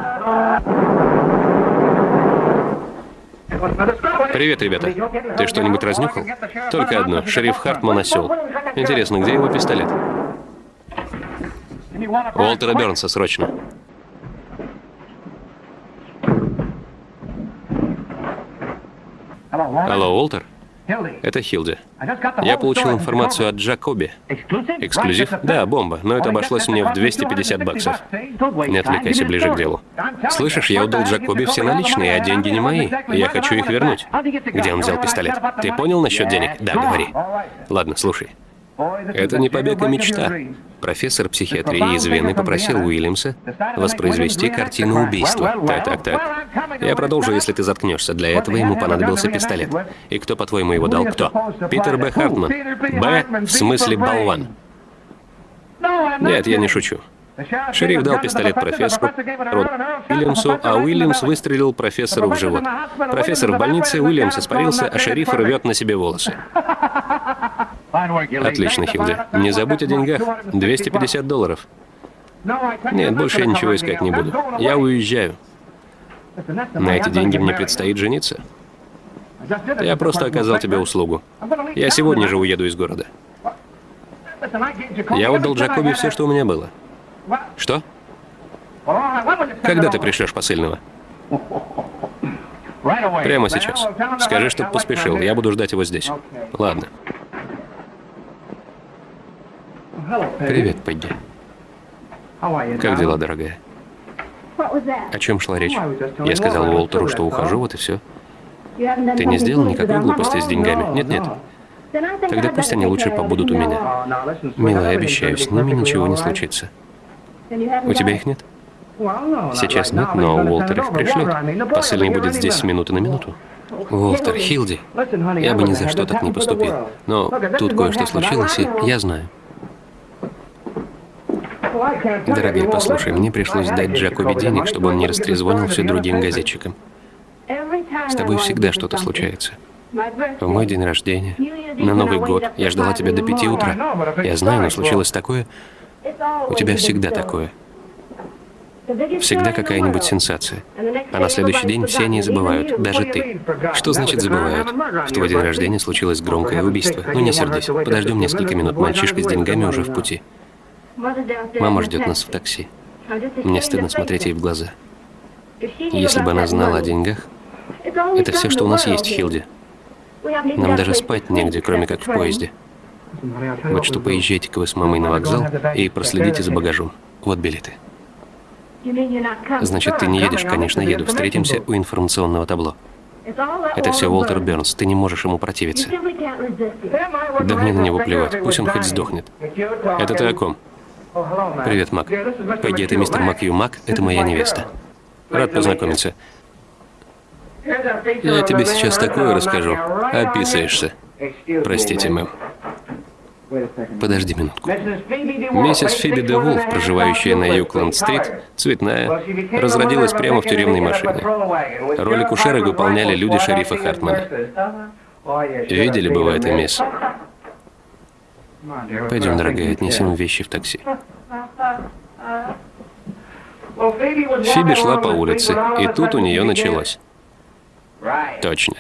Привет, ребята. Ты что-нибудь разнюхал? Только одно. Шериф Хартман осел. Интересно, где его пистолет? Уолтера Бернса, срочно. Алло, Уолтер? Это Хилди. Я получил информацию от Джакоби. Эксклюзив? Да, бомба, но это обошлось мне в 250 баксов. Не отвлекайся ближе к делу. Слышишь, я отдал Джакоби все наличные, а деньги не мои. Я хочу их вернуть. Где он взял пистолет? Ты понял насчет денег? Да, говори. Ладно, слушай. Это не побег, а мечта. Профессор психиатрии из Вены попросил Уильямса воспроизвести картину убийства. Так, так, так. Я продолжу, если ты заткнешься. Для этого ему понадобился пистолет. И кто, по-твоему, его дал? Кто? Питер Б. Хартман. Б. в смысле болван. Нет, я не шучу. Шериф дал пистолет профессору Уильямсу, а Уильямс выстрелил профессору в живот. Профессор в больнице, Уильямс испарился, а шериф рвет на себе волосы. Отлично, Хилди. Не забудь о деньгах. 250 долларов. Нет, больше я ничего искать не буду. Я уезжаю. На эти деньги мне предстоит жениться. Я просто оказал тебе услугу. Я сегодня же уеду из города. Я отдал Джакоби все, что у меня было. Что? Когда ты пришлешь посыльного? Прямо сейчас. Скажи, чтоб поспешил. Я буду ждать его здесь. Ладно. Привет, Пегги. Как дела, дорогая? О чем шла речь? Я сказал Уолтеру, что ухожу, вот и все. Ты не сделал никакой глупости с деньгами? Нет, нет. Тогда пусть они лучше побудут у меня. Милая, обещаю, с ними ничего не случится. У тебя их нет? Сейчас нет, но Уолтер их пришлет. Посыльный будет здесь с минуты на минуту. Уолтер, Хилди, я бы ни за что так не поступил. Но тут кое-что случилось, и я знаю. Дорогая, послушай, мне пришлось дать Джакоби денег, чтобы он не растрезвонил все другим газетчикам. С тобой всегда что-то случается. В мой день рождения, на Новый год, я ждала тебя до пяти утра. Я знаю, но случилось такое. У тебя всегда такое. Всегда какая-нибудь сенсация. А на следующий день все они забывают, даже ты. Что значит забывают? В твой день рождения случилось громкое убийство. Ну не сердись, подождем несколько минут, мальчишка с деньгами уже в пути. Мама ждет нас в такси. Мне стыдно смотреть ей в глаза. Если бы она знала о деньгах, это все, что у нас есть, Хилди. Нам даже спать негде, кроме как в поезде. Вот что поезжайте-ка вы с мамой на вокзал и проследите за багажом. Вот билеты. Значит, ты не едешь? Конечно, еду. Встретимся у информационного табло. Это все Уолтер Бернс. Ты не можешь ему противиться. Да мне на него плевать. Пусть он хоть сдохнет. Это ты о ком? Привет, Мак. Пегги, это мистер Макью. Мак — это моя невеста. Рад познакомиться. Я тебе сейчас такое расскажу. Описаешься. Простите, мэм. Подожди минутку. Миссис Фиби де Вулф, проживающая на Юкленд-стрит, цветная, разродилась прямо в тюремной машине. Роль акушера выполняли люди шерифа Хартмана. Видели бы вы это, мисс? Пойдем, дорогая, отнесем вещи в такси. Фиби шла по улице, и тут у нее началось. Точно.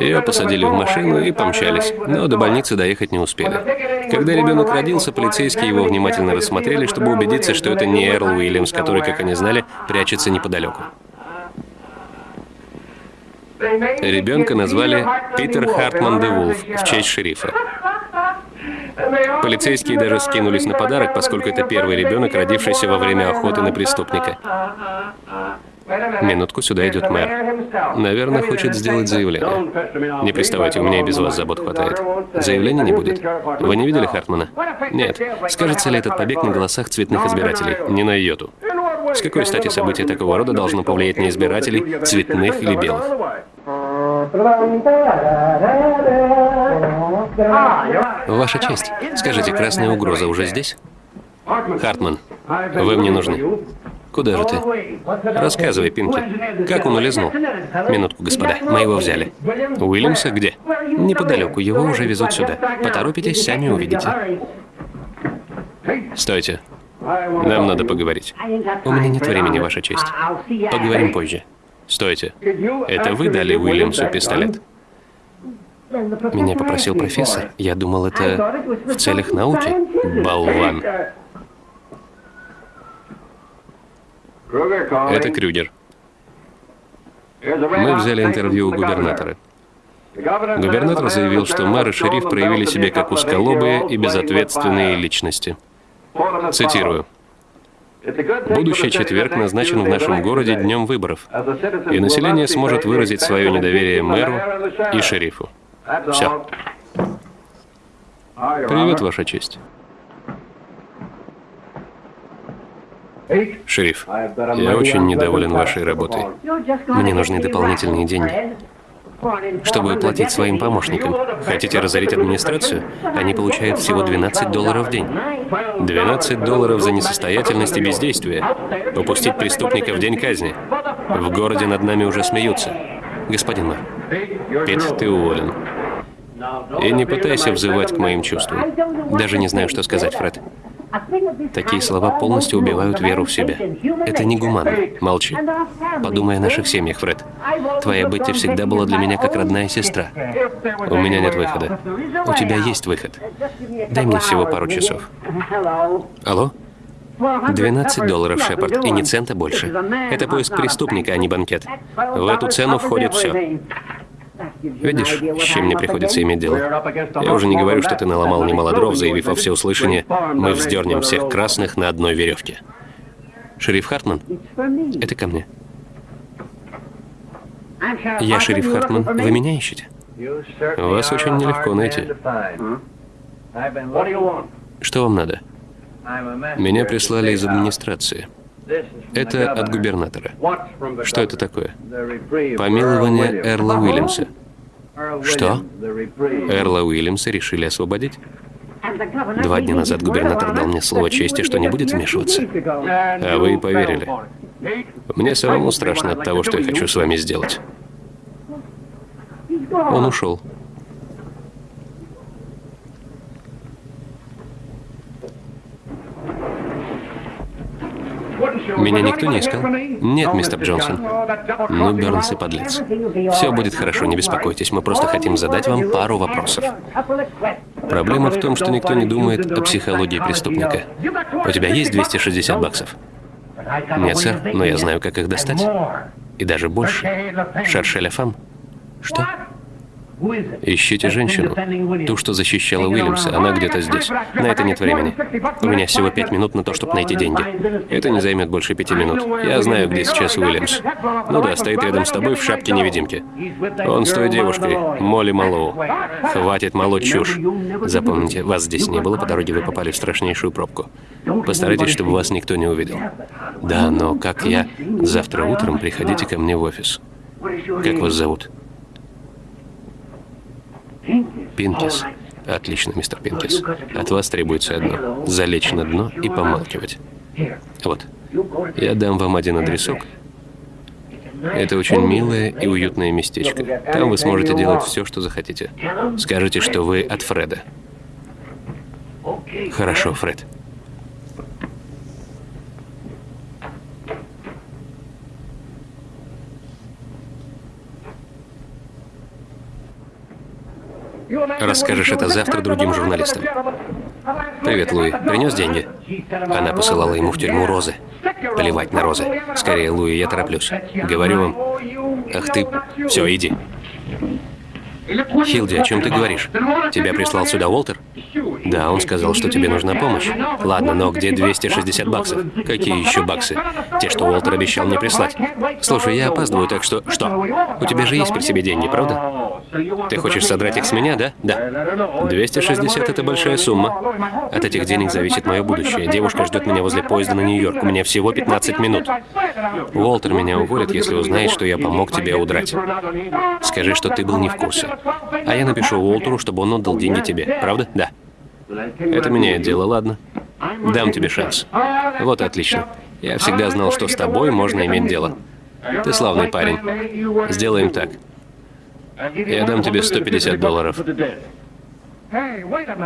Ее посадили в машину и помчались, но до больницы доехать не успели. Когда ребенок родился, полицейские его внимательно рассмотрели, чтобы убедиться, что это не Эрл Уильямс, который, как они знали, прячется неподалеку. Ребенка назвали Питер Хартман де Вулф в честь шерифа. Полицейские даже скинулись на подарок, поскольку это первый ребенок, родившийся во время охоты на преступника. Минутку, сюда идет мэр. Наверное, хочет сделать заявление. Не приставайте, у меня и без вас забот хватает. Заявления не будет. Вы не видели Хартмана? Нет. Скажется ли этот побег на голосах цветных избирателей? Не на йоту. С какой стати событие такого рода должно повлиять на избирателей, цветных или белых? Ваша честь, скажите, красная угроза уже здесь? Хартман, вы мне нужны. Куда же ты? Рассказывай, Пинки. Как он улизнул? Минутку, господа. Мы его взяли. Уильямса где? Неподалеку. Его уже везут сюда. Поторопитесь, сами увидите. Стойте. Нам надо поговорить. У меня нет времени, Ваша честь. Поговорим позже. Стойте. Это вы дали Уильямсу пистолет? Меня попросил профессор. Я думал, это в целях науки. Болван. Это Крюгер. Мы взяли интервью у губернатора. Губернатор заявил, что мэр и шериф проявили себя как узколобые и безответственные личности. Цитирую. Будущий четверг назначен в нашем городе днем выборов, и население сможет выразить свое недоверие мэру и шерифу. Все. Привет, Ваша честь. Шериф, я очень недоволен вашей работой. Мне нужны дополнительные деньги. Чтобы оплатить своим помощникам. Хотите разорить администрацию? Они получают всего 12 долларов в день. 12 долларов за несостоятельность и бездействие. Упустить преступника в день казни. В городе над нами уже смеются. Господин мэр, Пит, ты уволен. И не пытайся взывать к моим чувствам. Даже не знаю, что сказать, Фред. Такие слова полностью убивают веру в себя. Это негуманно. Молчи. Подумай о наших семьях, Фред. Твоя Бетти всегда была для меня как родная сестра. У меня нет выхода. У тебя есть выход. Дай мне всего пару часов. Алло? 12 долларов, Шепард, и ни цента больше. Это поиск преступника, а не банкет. В эту цену входит все. Видишь, с чем мне приходится иметь дело? Я уже не говорю, что ты наломал немало дров, заявив во всеуслышание, мы вздернем всех красных на одной веревке. Шериф Хартман? Это ко мне. Я шериф Хартман. Вы меня ищете? Вас очень нелегко найти. Что вам надо? Меня прислали из администрации. Это от губернатора. Что это такое? Помилование Эрла Уильямса. Что? Эрла Уильямса решили освободить? Два дня назад губернатор дал мне слово чести, что не будет вмешиваться. А вы поверили. Мне самому страшно от того, что я хочу с вами сделать. Он ушел. Меня никто не искал? Нет, мистер Джонсон. Ну, Бернс и подлец. Все будет хорошо, не беспокойтесь. Мы просто хотим задать вам пару вопросов. Проблема в том, что никто не думает о психологии преступника. У тебя есть 260 баксов? Нет, сэр, но я знаю, как их достать. И даже больше. Шершеля фам. Что? Ищите женщину. Ту, что защищала Уильямса. Она где-то здесь. На это нет времени. У меня всего пять минут на то, чтобы найти деньги. Это не займет больше пяти минут. Я знаю, где сейчас Уильямс. Ну да, стоит рядом с тобой в шапке-невидимки. Он с той девушкой, Молли Малоу. Хватит молоть чушь. Запомните, вас здесь не было, по дороге вы попали в страшнейшую пробку. Постарайтесь, чтобы вас никто не увидел. Да, но как я... Завтра утром приходите ко мне в офис. Как вас зовут? Пинкис. Отлично, мистер Пинкис. От вас требуется одно. Залечь на дно и помалкивать. Вот. Я дам вам один адресок. Это очень милое и уютное местечко. Там вы сможете делать все, что захотите. Скажите, что вы от Фреда. Хорошо, Фред. Расскажешь это завтра другим журналистам. Привет, Луи. Принес деньги? Она посылала ему в тюрьму розы. Плевать на розы. Скорее, Луи, я тороплюсь. Говорю вам... Ах ты... Все, иди. Хилди, о чем ты говоришь? Тебя прислал сюда Уолтер? Да, он сказал, что тебе нужна помощь. Ладно, но где 260 баксов? Какие еще баксы? Те, что Уолтер обещал мне прислать. Слушай, я опаздываю, так что... Что? У тебя же есть при себе деньги, правда? Ты хочешь содрать их с меня, да? Да. 260 — это большая сумма. От этих денег зависит мое будущее. Девушка ждет меня возле поезда на Нью-Йорк. У меня всего 15 минут. Уолтер меня уволит, если узнает, что я помог тебе удрать. Скажи, что ты был не в курсе. А я напишу Уолтеру, чтобы он отдал деньги тебе. Правда? Да. Это меняет дело, ладно? Дам тебе шанс. Вот отлично. Я всегда знал, что с тобой можно иметь дело. Ты славный парень. Сделаем так. Я дам тебе 150 долларов.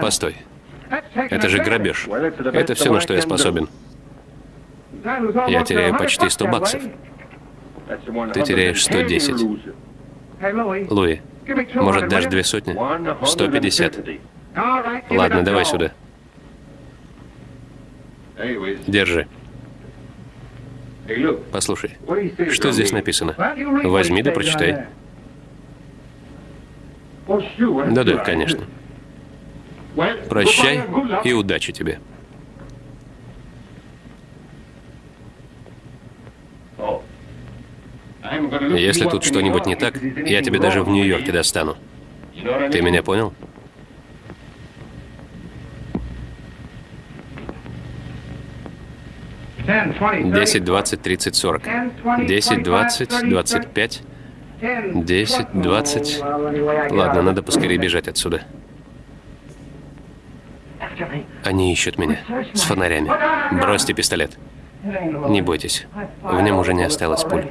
Постой. Это же грабеж. Это все, на что я способен. Я теряю почти 100 баксов. Ты теряешь 110. Луи, может, дашь две сотни? 150. Ладно, давай сюда. Держи. Послушай, что здесь написано? Возьми да прочитай. Да-да, конечно. Прощай и удачи тебе. Если тут что-нибудь не так, я тебе даже в Нью-Йорке достану. Ты меня понял? Десять, двадцать, тридцать, сорок. Десять, двадцать, двадцать пять. Десять, двадцать. Ладно, надо поскорее бежать отсюда. Они ищут меня. С фонарями. Бросьте пистолет. Не бойтесь. В нем уже не осталось пуль.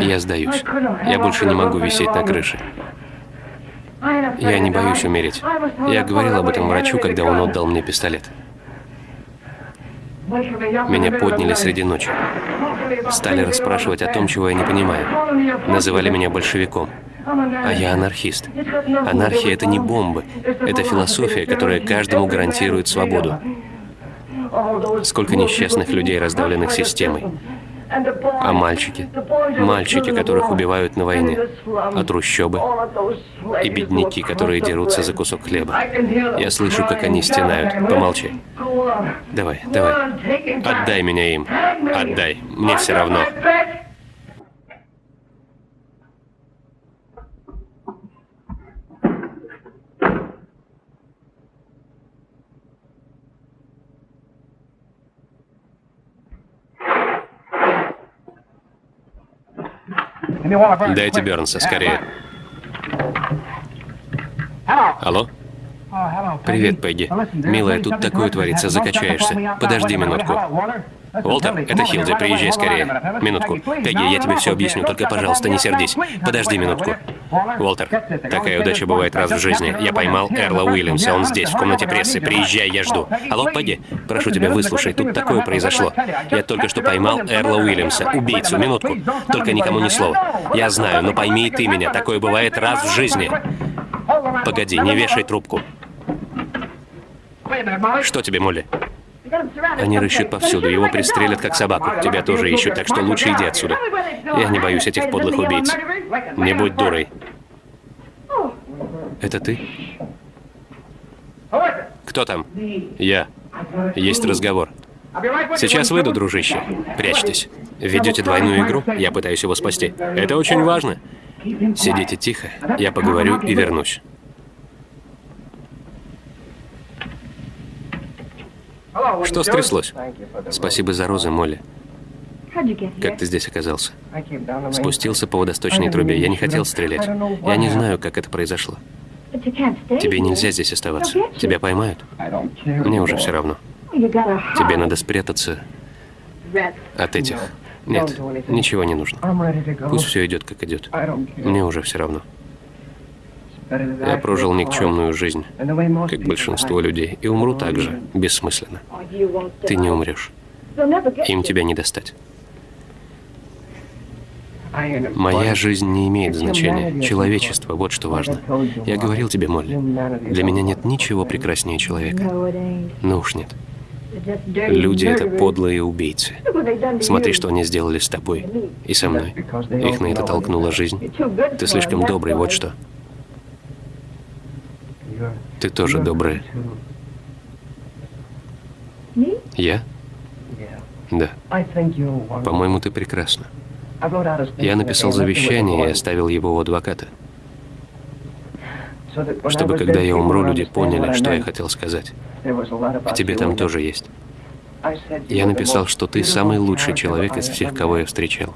Я сдаюсь. Я больше не могу висеть на крыше. Я не боюсь умереть. Я говорил об этом врачу, когда он отдал мне пистолет. Меня подняли среди ночи. Стали расспрашивать о том, чего я не понимаю. Называли меня большевиком. А я анархист. Анархия — это не бомбы. Это философия, которая каждому гарантирует свободу. Сколько несчастных людей, раздавленных системой. А мальчики? Мальчики, которых убивают на войне. А трущобы? И бедняки, которые дерутся за кусок хлеба. Я слышу, как они стенают. Помолчи. Давай, давай. Отдай меня им. Отдай. Мне все равно. Дайте Бернса, скорее. Алло? Привет, Пегги. Милая, тут такое творится, закачаешься. Подожди минутку. Уолтер, это Хилди, приезжай скорее. Минутку. Пегги, я тебе все объясню, только, пожалуйста, не сердись. Подожди минутку. Уолтер, такая удача бывает раз в жизни. Я поймал Эрла Уильямса, он здесь, в комнате прессы. Приезжай, я жду. Алло, Пегги, прошу тебя, выслушай, тут такое произошло. Я только что поймал Эрла Уильямса, убийцу, минутку. Только никому ни слова. Я знаю, но пойми и ты меня, такое бывает раз в жизни. Погоди, не вешай трубку. Что тебе, Молли? Они рыщут повсюду, его пристрелят как собаку. Тебя тоже ищут, так что лучше иди отсюда. Я не боюсь этих подлых убийц. Не будь дурой. Это ты? Кто там? Я. Есть разговор. Сейчас выйду, дружище. Прячьтесь. Ведете двойную игру? Я пытаюсь его спасти. Это очень важно. Сидите тихо, я поговорю и вернусь. Что стряслось? Спасибо за розы, Молли. Как ты здесь оказался? Спустился по водосточной трубе. Я не хотел стрелять. Я не знаю, как это произошло. Тебе нельзя здесь оставаться. Тебя поймают? Мне уже все равно. Тебе надо спрятаться от этих. Нет, ничего не нужно. Пусть все идет, как идет. Мне уже все равно. Я прожил никчемную жизнь, как большинство людей, и умру так же, бессмысленно. Ты не умрешь. Им тебя не достать. Моя жизнь не имеет значения. Человечество, вот что важно. Я говорил тебе, Молли, для меня нет ничего прекраснее человека. Ну уж нет. Люди — это подлые убийцы. Смотри, что они сделали с тобой и со мной. Их на это толкнула жизнь. Ты слишком добрый, вот что. Ты тоже добрая. Я? Да. По-моему, ты прекрасна. Я написал завещание и оставил его у адвоката. Чтобы, когда я умру, люди поняли, что я хотел сказать. И тебе там тоже есть. Я написал, что ты самый лучший человек из всех, кого я встречал.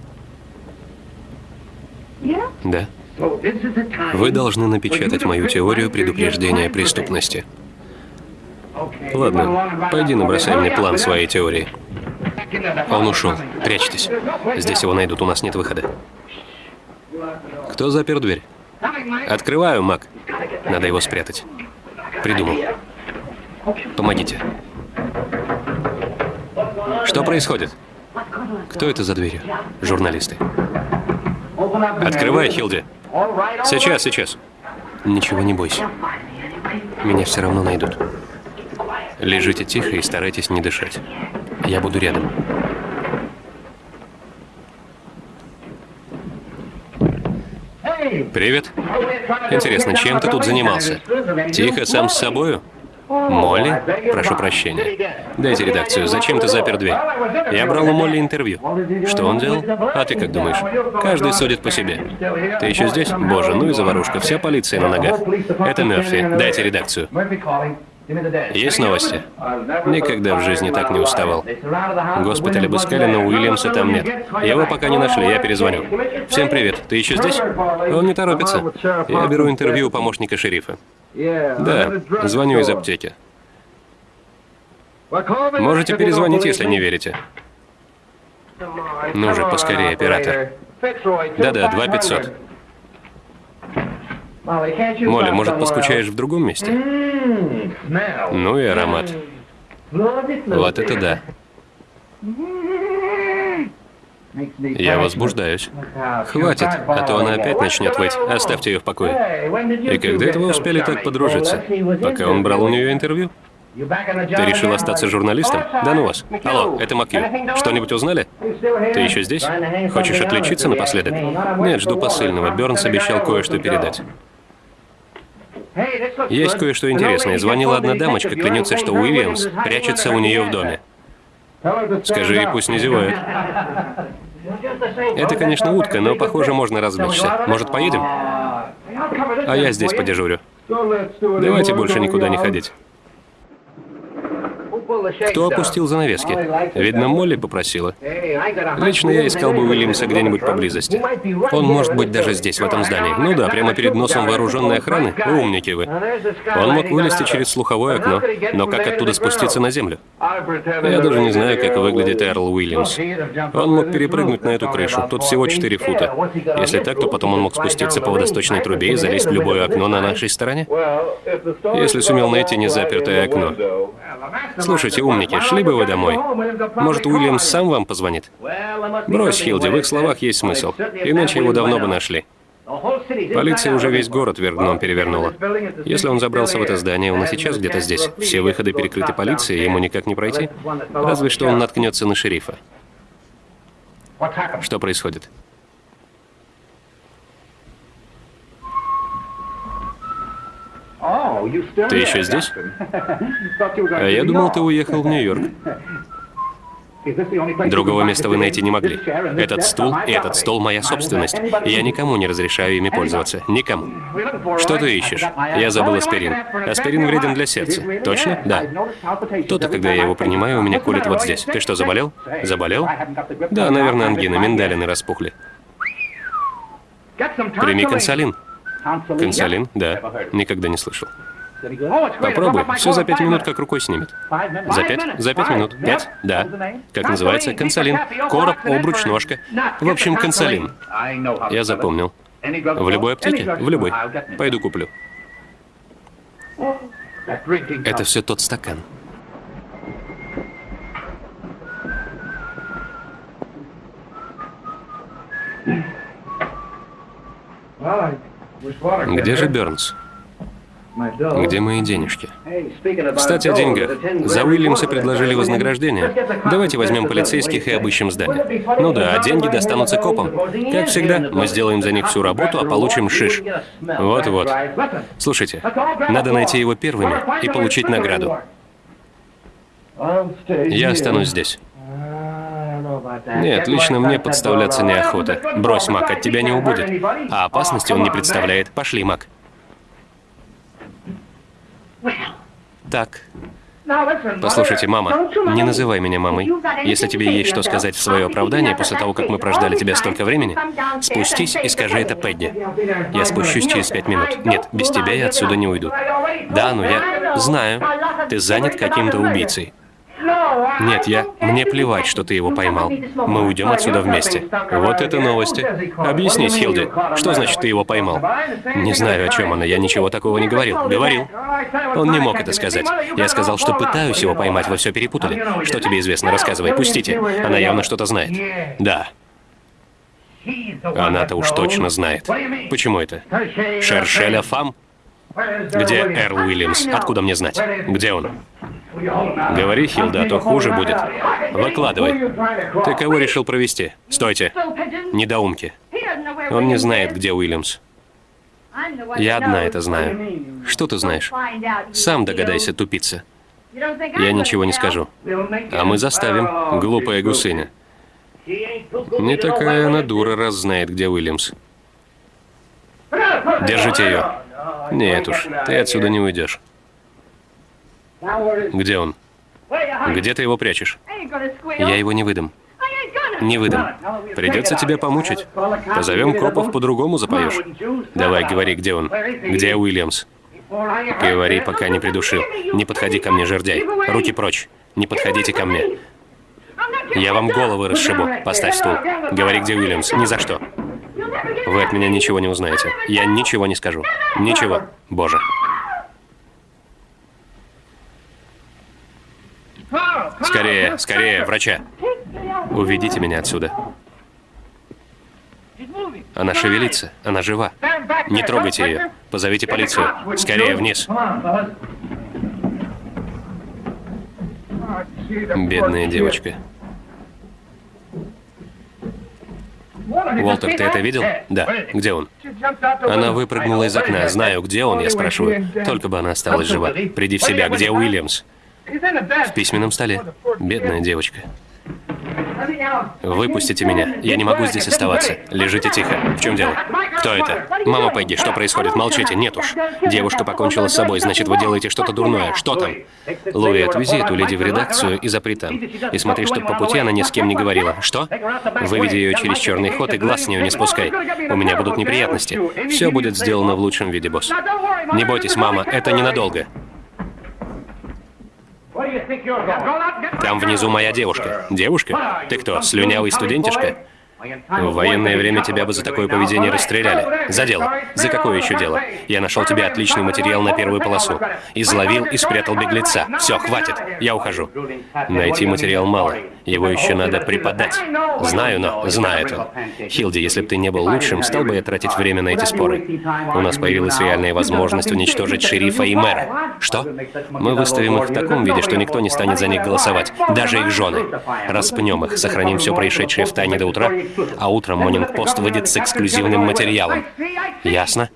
Да. Вы должны напечатать мою теорию предупреждения преступности. Ладно, пойди набросай мне план своей теории. Он ушел. Прячьтесь. Здесь его найдут, у нас нет выхода. Кто запер дверь? Открываю, Мак. Надо его спрятать. Придумал. Помогите. Что происходит? Кто это за дверью? Журналисты. Открывай, Хилди. Сейчас, сейчас. Ничего не бойся. Меня все равно найдут. Лежите тихо и старайтесь не дышать. Я буду рядом. Привет. Интересно, чем ты тут занимался? Тихо, сам с собою? Молли? Прошу прощения. Дайте редакцию. Зачем ты запер дверь? Я брал у Молли интервью. Что он делал? А ты как думаешь? Каждый судит по себе. Ты еще здесь? Боже, ну и заварушка. Вся полиция на ногах. Это Мерфи. Дайте редакцию. Есть новости? Никогда в жизни так не уставал. Госпиталь обыскали, но Уильямса там нет. Его пока не нашли, я перезвоню. Всем привет. Ты еще здесь? Он не торопится. Я беру интервью у помощника шерифа. Да, звоню из аптеки. Можете перезвонить, если не верите. Ну же, поскорее, оператор. Да-да, 2500. Молли, может, поскучаешь в другом месте? Ну и аромат. Вот это да. Я возбуждаюсь. Хватит, а то она опять начнет выть. Оставьте ее в покое. И когда это вы успели так подружиться? Пока он брал у нее интервью? Ты решил остаться журналистом? Да ну вас. Алло, это Макью. Что-нибудь узнали? Ты еще здесь? Хочешь отличиться напоследок? Нет, жду посыльного. Бернс обещал кое-что передать. Есть кое-что интересное. Звонила одна дамочка, клянется, что Уильямс прячется у нее в доме. Скажи ей, пусть не зевает. Это, конечно, утка, но, похоже, можно развлечься. Может, поедем? А я здесь подежурю. Давайте больше никуда не ходить. Кто опустил занавески? Видно, Молли попросила. Лично я искал бы Уильямса где-нибудь поблизости. Он может быть даже здесь, в этом здании. Ну да, прямо перед носом вооруженной охраны. Умники вы. Он мог вылезти через слуховое окно. Но как оттуда спуститься на землю? Я даже не знаю, как выглядит Эрл Уильямс. Он мог перепрыгнуть на эту крышу. Тут всего 4 фута. Если так, то потом он мог спуститься по водосточной трубе и залезть в любое окно на нашей стороне. Если сумел найти незапертое окно. Слушайте, умники, шли бы вы домой. Может, Уильямс сам вам позвонит? Брось, Хилди, в их словах есть смысл. Иначе его давно бы нашли. Полиция уже весь город вверх перевернула. Если он забрался в это здание, он и сейчас где-то здесь. Все выходы перекрыты полицией, ему никак не пройти. Разве что он наткнется на шерифа. Что происходит? Ты еще здесь? А я думал, ты уехал в Нью-Йорк. Другого места вы найти не могли. Этот стул и этот стол — моя собственность. Я никому не разрешаю ими пользоваться. Никому. Что ты ищешь? Я забыл аспирин. Аспирин вреден для сердца. Точно? Да. То-то, когда я его принимаю, у меня колет вот здесь. Ты что, заболел? Заболел? Да, наверное, ангина, миндалины распухли. Прими консолин. Консолин? Да. Никогда не слышал. Попробуй. Все за пять минут как рукой снимет. За пять? За пять минут. Пять? Да. Как называется? Консолин. Короб, обруч, ножка. В общем, консолин. Я запомнил. В любой аптеке? В любой. Пойду куплю. Это все тот стакан. Где же Бернс? Где мои денежки? Кстати, о деньгах. За Уильямса предложили вознаграждение. Давайте возьмем полицейских и обыщем здание. Ну да, а деньги достанутся копам. Как всегда, мы сделаем за них всю работу, а получим шиш. Вот-вот. Слушайте, надо найти его первыми и получить награду. Я останусь здесь. Нет, лично мне подставляться неохота. Брось, Мак, от тебя не убудет. А опасности он не представляет. Пошли, Мак. Так. Послушайте, мама, не называй меня мамой. Если тебе есть что сказать в свое оправдание после того, как мы прождали тебя столько времени, спустись и скажи это Пэдди. Я спущусь через пять минут. Нет, без тебя я отсюда не уйду. Да, ну я знаю. Ты занят каким-то убийцей. Нет, я... Мне плевать, что ты его поймал. Мы уйдем отсюда вместе. Вот это новости. Объяснись, Хилди, что значит ты его поймал? Не знаю, о чем она, я ничего такого не говорил. Говорил. Он не мог это сказать. Я сказал, что пытаюсь его поймать, вы все перепутали. Что тебе известно? Рассказывай, пустите. Она явно что-то знает. Да. Она-то уж точно знает. Почему это? Шершеля Фам? Где Эрл Уильямс? Откуда мне знать? Где он? Говори, Хилда, а то хуже будет. Выкладывай. Ты кого решил провести? Стойте. Недоумки. Он не знает, где Уильямс. Я одна это знаю. Что ты знаешь? Сам догадайся, тупица. Я ничего не скажу. А мы заставим, глупая гусыня. Не такая она дура, раз знает, где Уильямс. Держите ее. Нет уж, ты отсюда не уйдешь. Где он? Где ты его прячешь? Я его не выдам. Не выдам. Придется тебя помучить. Позовем копов, по-другому запоешь. Давай, говори, где он? Где Уильямс? Говори, пока не придушил. Не подходи ко мне, жердяй. Руки прочь. Не подходите ко мне. Я вам головы расшибу. Поставь стул. Говори, где Уильямс. Ни за что. Вы от меня ничего не узнаете. Я ничего не скажу. Ничего. Боже. Скорее, скорее, врача. Уведите меня отсюда. Она шевелится, она жива. Не трогайте ее. Позовите полицию. Скорее, вниз. Бедная девочка. Уолтер, ты это видел? Да. Где он? Она выпрыгнула из окна. Знаю, где он, я спрашиваю. Только бы она осталась жива. Приди в себя. Где Уильямс? В письменном столе. Бедная девочка. Выпустите меня. Я не могу здесь оставаться. Лежите тихо. В чем дело? Кто это? Мама Пегги, что происходит? Молчите. Нет уж. Девушка покончила с собой, значит, вы делаете что-то дурное. Что там? Луи, отвези эту леди в редакцию и запри там. И смотри, чтобы по пути она ни с кем не говорила. Что? Выведи ее через черный ход и глаз с нее не спускай. У меня будут неприятности. Все будет сделано в лучшем виде, босс. Не бойтесь, мама, это ненадолго. Там внизу моя девушка. Девушка? Ты кто, слюнявый студентишка? В военное время тебя бы за такое поведение расстреляли. За дело. За какое еще дело? Я нашел тебе отличный материал на первую полосу. Изловил и спрятал беглеца. Все, хватит. Я ухожу. Найти материал мало. Его еще надо преподать. Знаю, но знает он. Хилди, если бы ты не был лучшим, стал бы я тратить время на эти споры. У нас появилась реальная возможность уничтожить шерифа и мэра. Что? Мы выставим их в таком виде, что никто не станет за них голосовать. Даже их жены. Распнем их, сохраним все происшедшее в тайне до утра, а утром Монинг-Пост выйдет с эксклюзивным материалом. Ясно?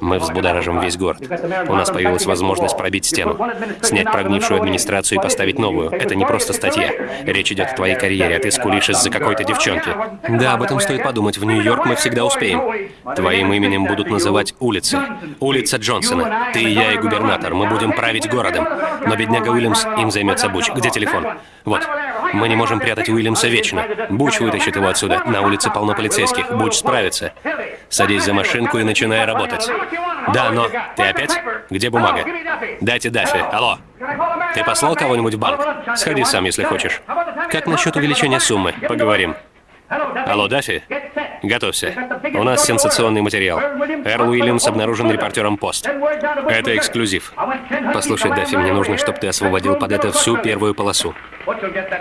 Мы взбудоражим весь город. У нас появилась возможность пробить стену, снять прогнившую администрацию и поставить новую. Это не просто статья. Речь идет о твоей карьере, а ты скулишь из-за какой-то девчонки. Да, об этом стоит подумать. В Нью-Йорк мы всегда успеем. Твоим именем будут называть улицы. Улица Джонсона. Ты и я, и губернатор. Мы будем править городом. Но бедняга Уильямс им займется Буч. Где телефон? Вот. Мы не можем прятать Уильямса вечно. Буч вытащит его отсюда. На улице полно полицейских. Буч справится. Садись за машинку и начинай работать. Да, но... Ты опять? Где бумага? Дайте Даффи. Алло. Ты послал кого-нибудь в банк? Сходи сам, если хочешь. Как насчет увеличения суммы? Поговорим. Алло, Даффи? Готовься. У нас сенсационный материал. Эрл Уильямс обнаружен репортером «Пост». Это эксклюзив. Послушай, Даффи, мне нужно, чтобы ты освободил под это всю первую полосу.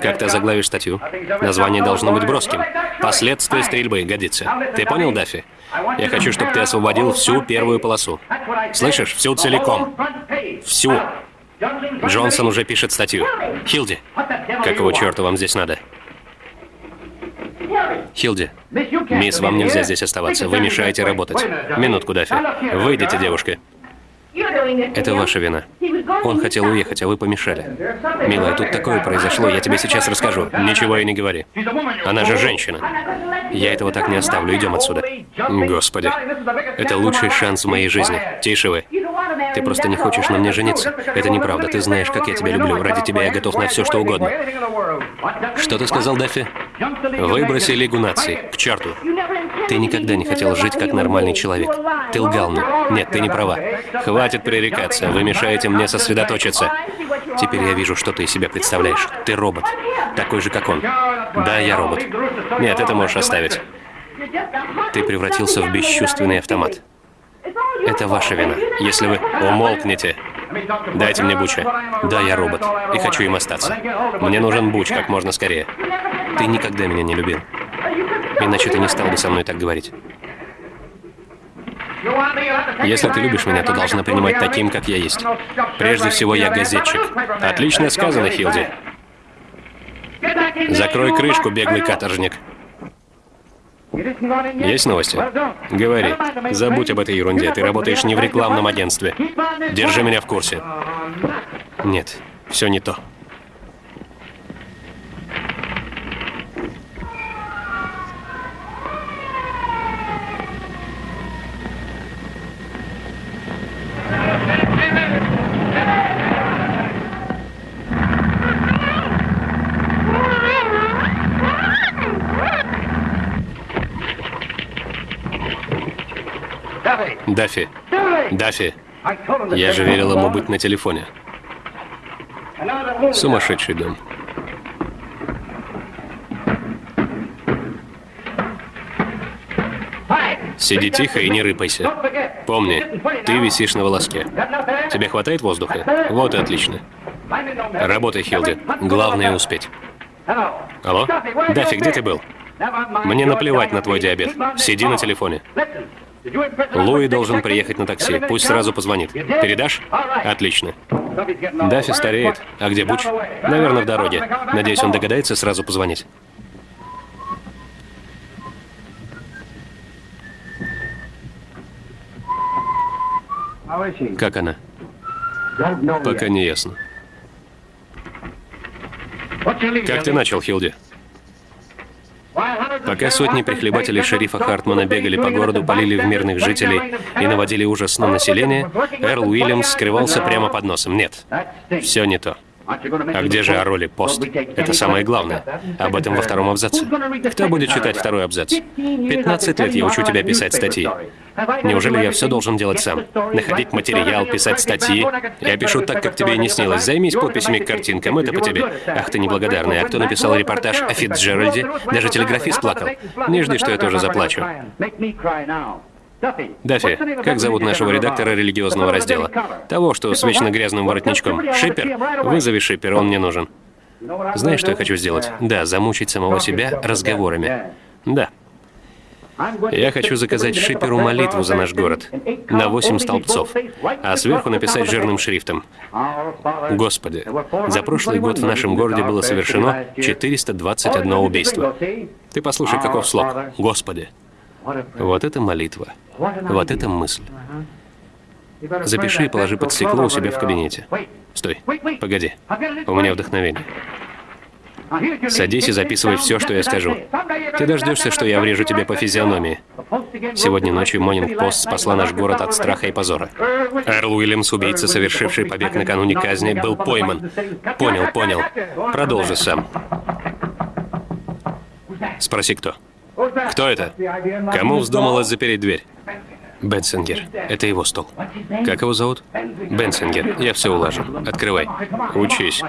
Как ты заглавишь статью? Название должно быть броским. Последствия стрельбы годится. Ты понял, Даффи? Я хочу, чтобы ты освободил всю первую полосу. Слышишь? Всю целиком. Всю. Джонсон уже пишет статью. Хилди, какого черта вам здесь надо? Хилди, мисс, вам нельзя здесь оставаться. Вы мешаете работать. Минутку, Даффи. Выйдите, девушка. Это ваша вина. Он хотел уехать, а вы помешали. Милая, тут такое произошло, я тебе сейчас расскажу. Ничего и не говори. Она же женщина. Я этого так не оставлю, идем отсюда. Господи, это лучший шанс в моей жизни. Тише вы. Ты просто не хочешь на мне жениться. Это неправда, ты знаешь, как я тебя люблю. Ради тебя я готов на все, что угодно. Что ты сказал, Даффи? Выброси Лигу наций. К черту. Ты никогда не хотел жить как нормальный человек. Ты лгал мне. Нет, ты не права. Хватит пререкаться. Вы мешаете мне сосредоточиться. Теперь я вижу, что ты из себя представляешь. Ты робот. Такой же, как он. Да, я робот. Нет, это можешь оставить. Ты превратился в бесчувственный автомат. Это ваша вина. Если вы умолкнете, дайте мне Буча. Да, я робот, и хочу им остаться. Мне нужен Буч как можно скорее. Ты никогда меня не любил. Иначе ты не стал бы со мной так говорить. Если ты любишь меня, то должна принимать таким, как я есть. Прежде всего, я газетчик. Отлично сказано, Хилди. Закрой крышку, беглый каторжник. Есть новости? Говори. Забудь об этой ерунде. Ты работаешь не в рекламном агентстве. Держи меня в курсе. Нет, все не то. Даффи. Даффи. Я же велел ему быть на телефоне. Сумасшедший дом. Сиди тихо и не рыпайся. Помни, ты висишь на волоске. Тебе хватает воздуха? Вот и отлично. Работай, Хилди. Главное успеть. Алло? Даффи, где ты был? Мне наплевать на твой диабет. Сиди на телефоне. Луи должен приехать на такси. Пусть сразу позвонит. Передашь? Отлично. Даффи стареет. А где Буч? Наверное, в дороге. Надеюсь, он догадается сразу позвонить. Как она? Пока не ясно. Как ты начал, Хилди? Пока сотни прихлебателей шерифа Хартмана бегали по городу, полили в мирных жителей и наводили ужас на население, Эрл Уильямс скрывался прямо под носом. Нет, все не то. А где же о роли пост? Это самое главное. Об этом во втором абзаце. Кто будет читать второй абзац? 15 лет я учу тебя писать статьи. Неужели я все должен делать сам? Находить материал, писать статьи? Я пишу так, как тебе и не снилось. Займись подписями к картинкам, это по тебе. Ах ты неблагодарный. А кто написал репортаж о Фитцджеральде? Даже телеграфист плакал. Не жди, что я тоже заплачу. Даффи, как зовут нашего редактора религиозного раздела? Того, что с вечно грязным воротничком. Шипер? Вызови Шипер, он мне нужен. Знаешь, что я хочу сделать? Да, замучить самого себя разговорами. Да. Я хочу заказать Шиперу молитву за наш город на восемь столбцов, а сверху написать жирным шрифтом. Господи, за прошлый год в нашем городе было совершено 421 убийство. Ты послушай, каков слог. Господи. Вот это молитва. Вот это мысль. Запиши и положи под стекло у себя в кабинете. Стой, погоди. У меня вдохновение. Садись и записывай все, что я скажу. Ты дождешься, что я врежу тебе по физиономии. Сегодня ночью Монинг Пост спасла наш город от страха и позора. Эрл Уильямс, убийца, совершивший побег накануне казни, был пойман. Понял, понял. Продолжи сам. Спроси, кто. Кто это? Кому вздумалось запереть дверь? Бенсингер. Это его стол. Как его зовут? Бенсингер. Я все улажу. Открывай. Учись.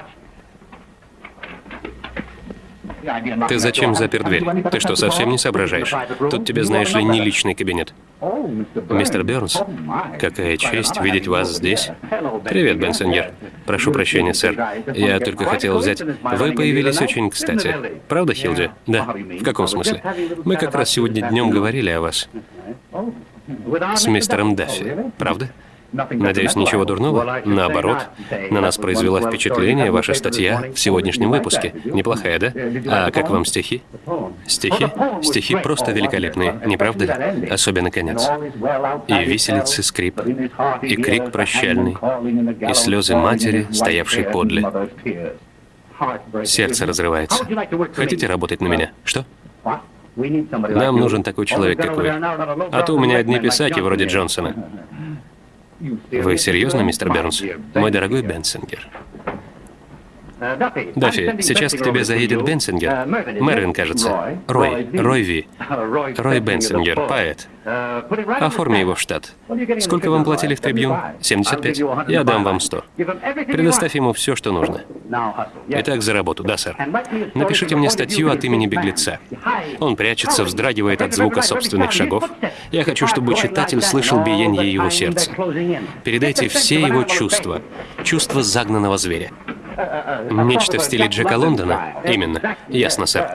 Ты зачем запер дверь? Ты что, совсем не соображаешь? Тут тебе, знаешь ли, не личный кабинет. Мистер Бернс, какая честь видеть вас здесь. Привет, Бенсенгер. Прошу прощения, сэр. Я только хотел взять... Вы появились очень кстати. Правда, Хилди? Да. В каком смысле? Мы как раз сегодня днем говорили о вас. С мистером Даффи. Правда? Надеюсь, ничего дурного? Наоборот, на нас произвела впечатление ваша статья в сегодняшнем выпуске. Неплохая, да? А как вам стихи? Стихи? Стихи просто великолепные, не правда ли? Особенно конец. И виселицы скрип, и крик прощальный, и слезы матери, стоявшей подле. Сердце разрывается. Хотите работать на меня? Что? Нам нужен такой человек, как вы. А то у меня одни писаки вроде Джонсона. <laughs> Вы серьезно, мистер Бернс? Мой дорогой Бенсингер. Даффи, сейчас к тебе заедет Бенсингер. Мэрвин, кажется. Рой. Рой Ви. Рой Бенсингер, поэт. Оформи его в штат. Сколько вам платили в Трибьюн? 75? Я дам вам 100. Предоставь ему все, что нужно. Итак, за работу. Да, сэр. Напишите мне статью от имени беглеца. Он прячется, вздрагивает от звука собственных шагов. Я хочу, чтобы читатель слышал биение его сердца. Передайте все его чувства. Чувства загнанного зверя. Нечто в стиле Джека Лондона? Именно. Ясно, сэр.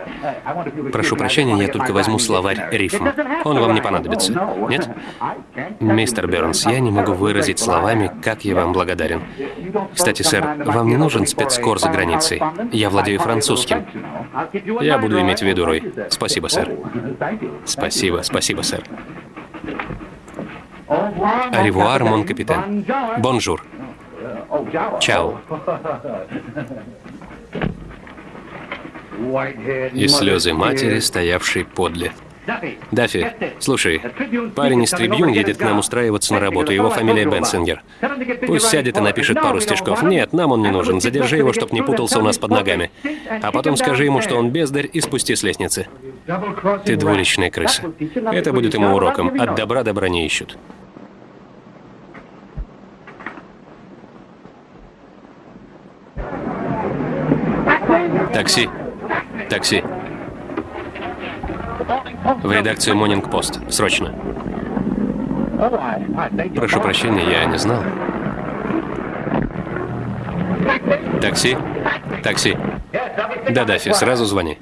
Прошу прощения, я только возьму словарь рифм. Он вам не понадобится. Нет? Мистер Бернс, я не могу выразить словами, как я вам благодарен. Кстати, сэр, вам не нужен спецкор за границей? Я владею французским. Я буду иметь в виду, Рой. Спасибо, сэр. Спасибо, спасибо, сэр. Au revoir, mon capitaine. Bonjour. Чао. <laughs> И слезы матери, стоявшей подле. Даффи, слушай, парень из Трибьюн едет к нам устраиваться на работу, его фамилия Бенсингер. Пусть сядет и напишет пару стишков. Нет, нам он не нужен, задержи его, чтоб не путался у нас под ногами. А потом скажи ему, что он бездарь, и спусти с лестницы. Ты двуличная крыса. Это будет ему уроком. От добра добра не ищут. Такси. Такси. В редакцию Монинг Пост. Срочно. Прошу прощения, я не знал. Такси? Такси. Да, Даффи, сразу звони.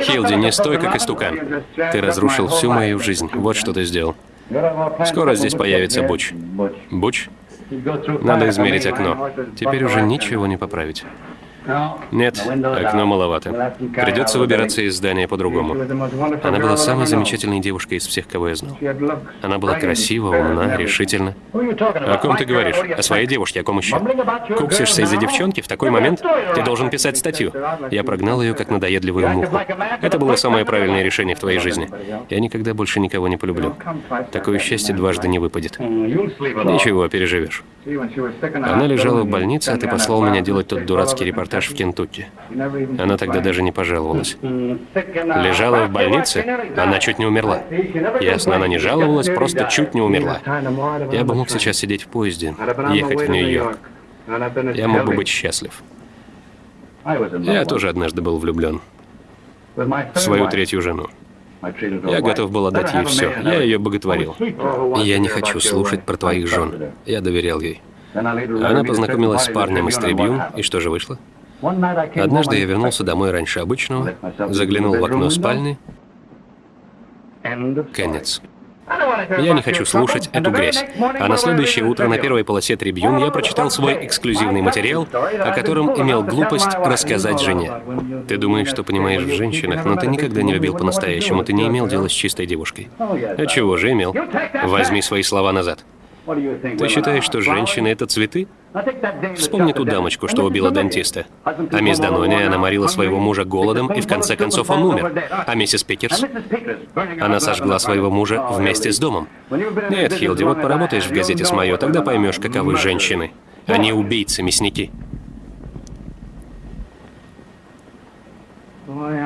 Хилди, не стой, как истукан. Ты разрушил всю мою жизнь. Вот что ты сделал. Скоро здесь появится Буч. Буч? Надо измерить окно. Теперь уже ничего не поправить. Нет, окно маловато. Придется выбираться из здания по-другому. Она была самой замечательной девушкой из всех, кого я знал. Она была красива, умна, решительна. О ком ты говоришь? О своей девушке, о ком еще? Куксишься из-за девчонки? В такой момент ты должен писать статью. Я прогнал ее, как надоедливую муху. Это было самое правильное решение в твоей жизни. Я никогда больше никого не полюблю. Такое счастье дважды не выпадет. Ничего, переживешь. Она лежала в больнице, а ты послал меня делать тот дурацкий репортаж в Кентукки. Она тогда даже не пожаловалась. Лежала в больнице, она чуть не умерла. Ясно, она не жаловалась, просто чуть не умерла. Я бы мог сейчас сидеть в поезде, ехать в Нью-Йорк. Я мог бы быть счастлив. Я тоже однажды был влюблен в свою третью жену. Я готов был отдать ей все. Я ее боготворил. Я не хочу слушать про твоих жен. Я доверял ей. Она познакомилась с парнем из Трибьюн, и что же вышло? Однажды я вернулся домой раньше обычного, заглянул в окно спальни. Конец. Я не хочу слушать эту грязь. А на следующее утро на первой полосе Трибьюн я прочитал свой эксклюзивный материал, о котором имел глупость рассказать жене. Ты думаешь, что понимаешь в женщинах, но ты никогда не любил по-настоящему, ты не имел дела с чистой девушкой. А чего же имел? Возьми свои слова назад. Ты считаешь, что женщины — это цветы? Вспомни ту дамочку, что убила дантиста. А мисс Данони, она морила своего мужа голодом, и в конце концов он умер. А миссис Пикерс? Она сожгла своего мужа вместе с домом. Нет, Хилди, вот поработаешь в газете с Майо, тогда поймешь, каковы женщины. Они убийцы, мясники.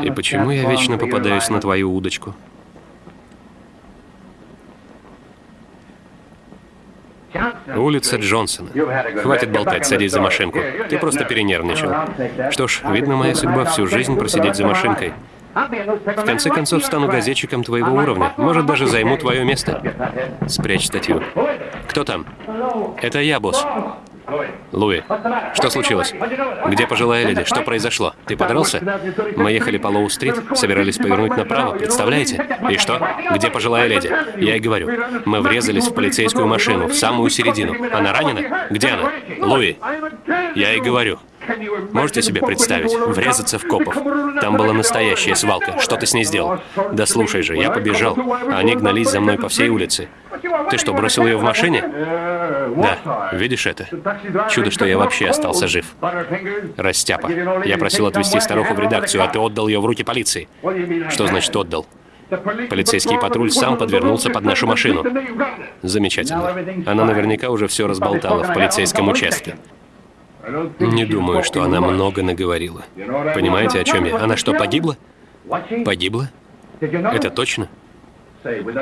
И почему я вечно попадаюсь на твою удочку? Улица Джонсона. Хватит болтать, садись за машинку. Ты просто перенервничал. Что ж, видно, моя судьба всю жизнь просидеть за машинкой. В конце концов, стану газетчиком твоего уровня. Может, даже займу твое место. Спрячь статью. Кто там? Это я, босс. Луи, что случилось? Где пожилая леди? Что произошло? Ты подрался? Мы ехали по Лоу-стрит, собирались повернуть направо, представляете? И что? Где пожилая леди? Я и говорю. Мы врезались в полицейскую машину, в самую середину. Она ранена? Где она? Луи. Я и говорю. Можете себе представить? Врезаться в копов. Там была настоящая свалка. Что ты с ней сделал? Да слушай же, я побежал. Они гнались за мной по всей улице. Ты что, бросил ее в машине? Да. Видишь это? Чудо, что я вообще остался жив. Растяпа. Я просил отвезти старуху в редакцию, а ты отдал ее в руки полиции. Что значит отдал? Полицейский патруль сам подвернулся под нашу машину. Замечательно. Она наверняка уже все разболтала в полицейском участке. Не думаю, что она много наговорила. Понимаете, о чем я? Она что, погибла? Погибла? Это точно?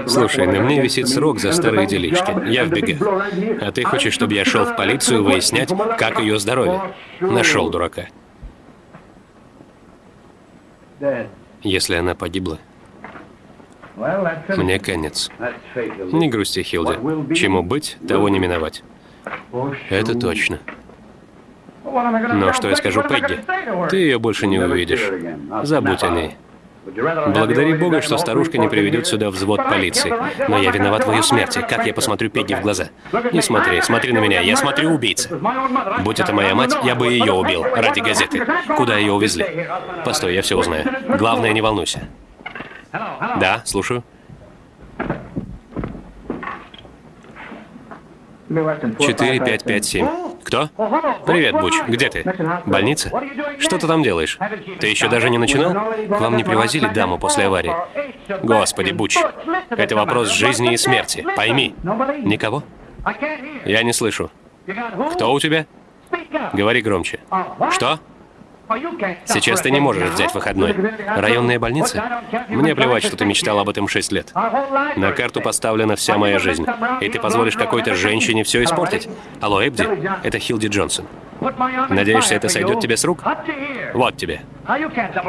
Слушай, на мне висит срок за старые делишки. Я в бегах. А ты хочешь, чтобы я шел в полицию выяснять, как ее здоровье? Нашел дурака. Если она погибла, мне конец. Не грусти, Хилди. Чему быть, того не миновать. Это точно. Но что я скажу Пегги? Ты ее больше не увидишь. Забудь о ней. Благодари Бога, что старушка не приведет сюда взвод полиции. Но я виноват в ее смерти. Как я посмотрю Пегги в глаза? Не смотри, смотри на меня. Я смотрю убийца. Будь это моя мать, я бы ее убил. Ради газеты. Куда ее увезли? Постой, я все узнаю. Главное, не волнуйся. Да, слушаю. Четыре, пять, пять, семь. Кто? Привет, Буч. Где ты? Больница? Что ты там делаешь? Ты еще даже не начинал? К вам не привозили даму после аварии? Господи, Буч. Это вопрос жизни и смерти. Пойми. Никого? Я не слышу. Кто у тебя? Говори громче. Что? Сейчас ты не можешь взять выходной. Районная больница? Мне плевать, что ты мечтал об этом шесть лет. На карту поставлена вся моя жизнь. И ты позволишь какой-то женщине все испортить? Алло, Эбди, это Хилди Джонсон. Надеешься, это сойдет тебе с рук? Вот тебе.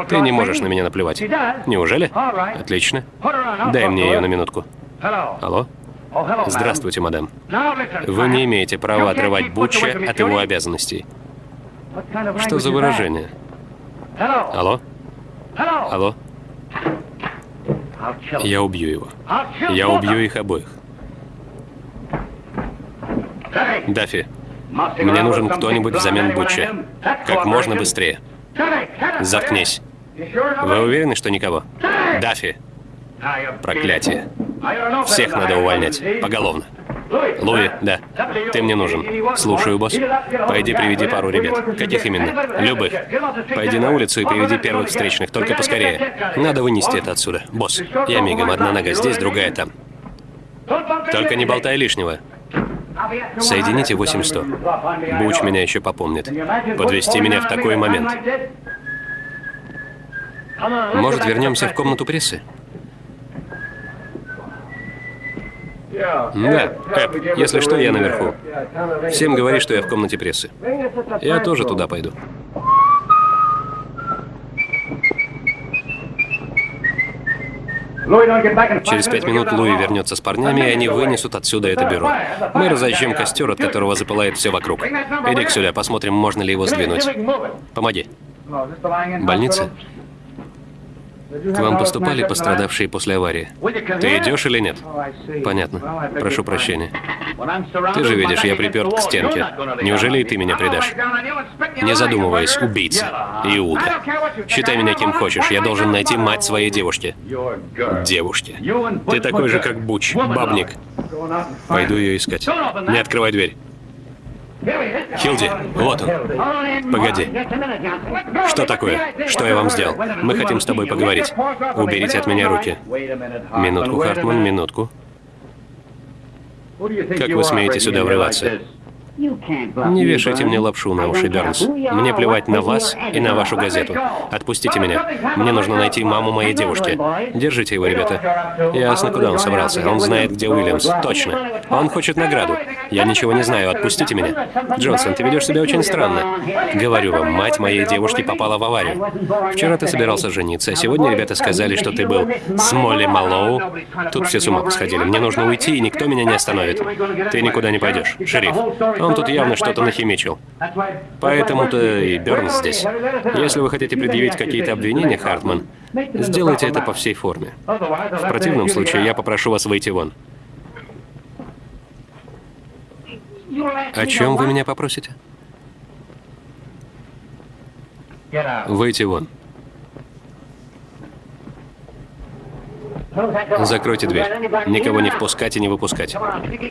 Ты не можешь на меня наплевать. Неужели? Отлично. Дай мне ее на минутку. Алло? Здравствуйте, мадам. Вы не имеете права отрывать Бутча от его обязанностей. Что за выражение? Алло? Алло? Я убью его. Я убью их обоих. Даффи, мне нужен кто-нибудь взамен Бутча. Как можно быстрее. Заткнись. Вы уверены, что никого? Даффи. Проклятие. Всех надо увольнять. Поголовно. Луи, да. Ты мне нужен. Слушаю, босс. Пойди приведи пару ребят. Каких именно? Любых. Пойди на улицу и приведи первых встречных, только поскорее. Надо вынести это отсюда. Босс, я мигом. Одна нога здесь, другая там. Только не болтай лишнего. Соедините 8100. Буч меня еще попомнит. Подвести меня в такой момент. Может, вернемся в комнату прессы? Да, Эп, если что, я наверху. Всем говори, что я в комнате прессы. Я тоже туда пойду. Через пять минут Луи вернется с парнями, и они вынесут отсюда это бюро. Мы разожжем костер, от которого запылает все вокруг. Иди сюда, посмотрим, можно ли его сдвинуть. Помоги. Больница? К вам поступали пострадавшие после аварии? Ты идешь или нет? Понятно. Прошу прощения. Ты же видишь, я приперт к стенке. Неужели и ты меня предашь? Не задумываясь, убийца. Иуда. Считай меня кем хочешь. Я должен найти мать своей девушки. Девушки. Ты такой же, как Буч, бабник. Пойду ее искать. Не открывай дверь. Хилди, вот он. Погоди. Что такое? Что я вам сделал? Мы хотим с тобой поговорить. Уберите от меня руки. Минутку, Хартман, минутку. Как вы смеете сюда врываться? Не вешайте мне лапшу на уши, Бернс. Мне плевать на вас и на вашу газету. Отпустите меня. Мне нужно найти маму моей девушки. Держите его, ребята. Ясно, куда он собрался. Он знает, где Уильямс. Точно. Он хочет награду. Я ничего не знаю. Отпустите меня. Джонсон, ты ведешь себя очень странно. Говорю вам, мать моей девушки попала в аварию. Вчера ты собирался жениться, а сегодня ребята сказали, что ты был с Молли Малоу. Тут все с ума посходили. Мне нужно уйти, и никто меня не остановит. Ты никуда не пойдешь. Шериф, он тут явно что-то нахимичил. Поэтому-то и Бернс здесь. Если вы хотите предъявить какие-то обвинения, Хартман, сделайте это по всей форме. В противном случае я попрошу вас выйти вон. О чем вы меня попросите? Выйти вон. Закройте дверь. Никого не впускать и не выпускать.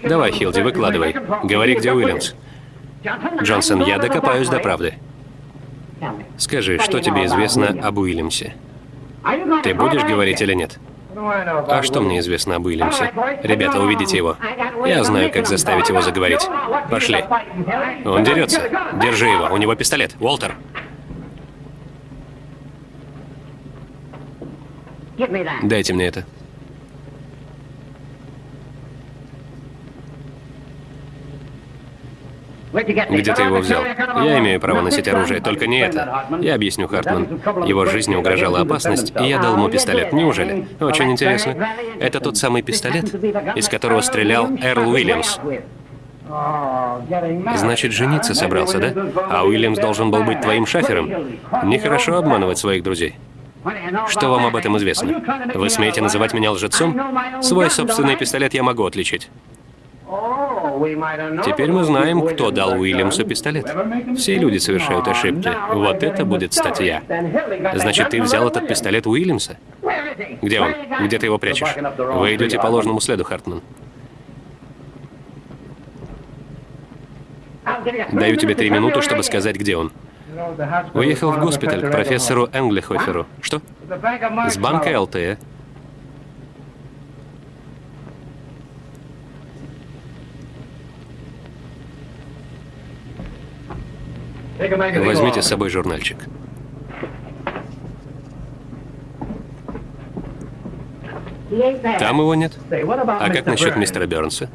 Давай, Хилди, выкладывай. Говори, где Уильямс. Джонсон, я докопаюсь до правды. Скажи, что тебе известно об Уильямсе? Ты будешь говорить или нет? А что мне известно об Уильямсе? Ребята, увидите его. Я знаю, как заставить его заговорить. Пошли. Он дерется. Держи его. У него пистолет. Уолтер. Дайте мне это. Где ты его взял? Я имею право носить оружие, только не это. Я объясню, Хартман. Его жизни угрожала опасность, и я дал ему пистолет. Неужели? Очень интересно. Это тот самый пистолет, из которого стрелял Эрл Уильямс. Значит, жениться собрался, да? А Уильямс должен был быть твоим шафером? Нехорошо обманывать своих друзей. Что вам об этом известно? Вы смеете называть меня лжецом? Свой собственный пистолет я могу отличить. Теперь мы знаем, кто дал Уильямсу пистолет. Все люди совершают ошибки. Вот это будет статья. Значит, ты взял этот пистолет Уильямса? Где он? Где ты его прячешь? Вы идете по ложному следу, Хартман. Даю тебе три минуты, чтобы сказать, где он. Уехал в госпиталь к профессору Энглихоферу. Что? С банка ЛТ. Возьмите с собой журнальчик. Там его нет. А как насчет мистера Бернса?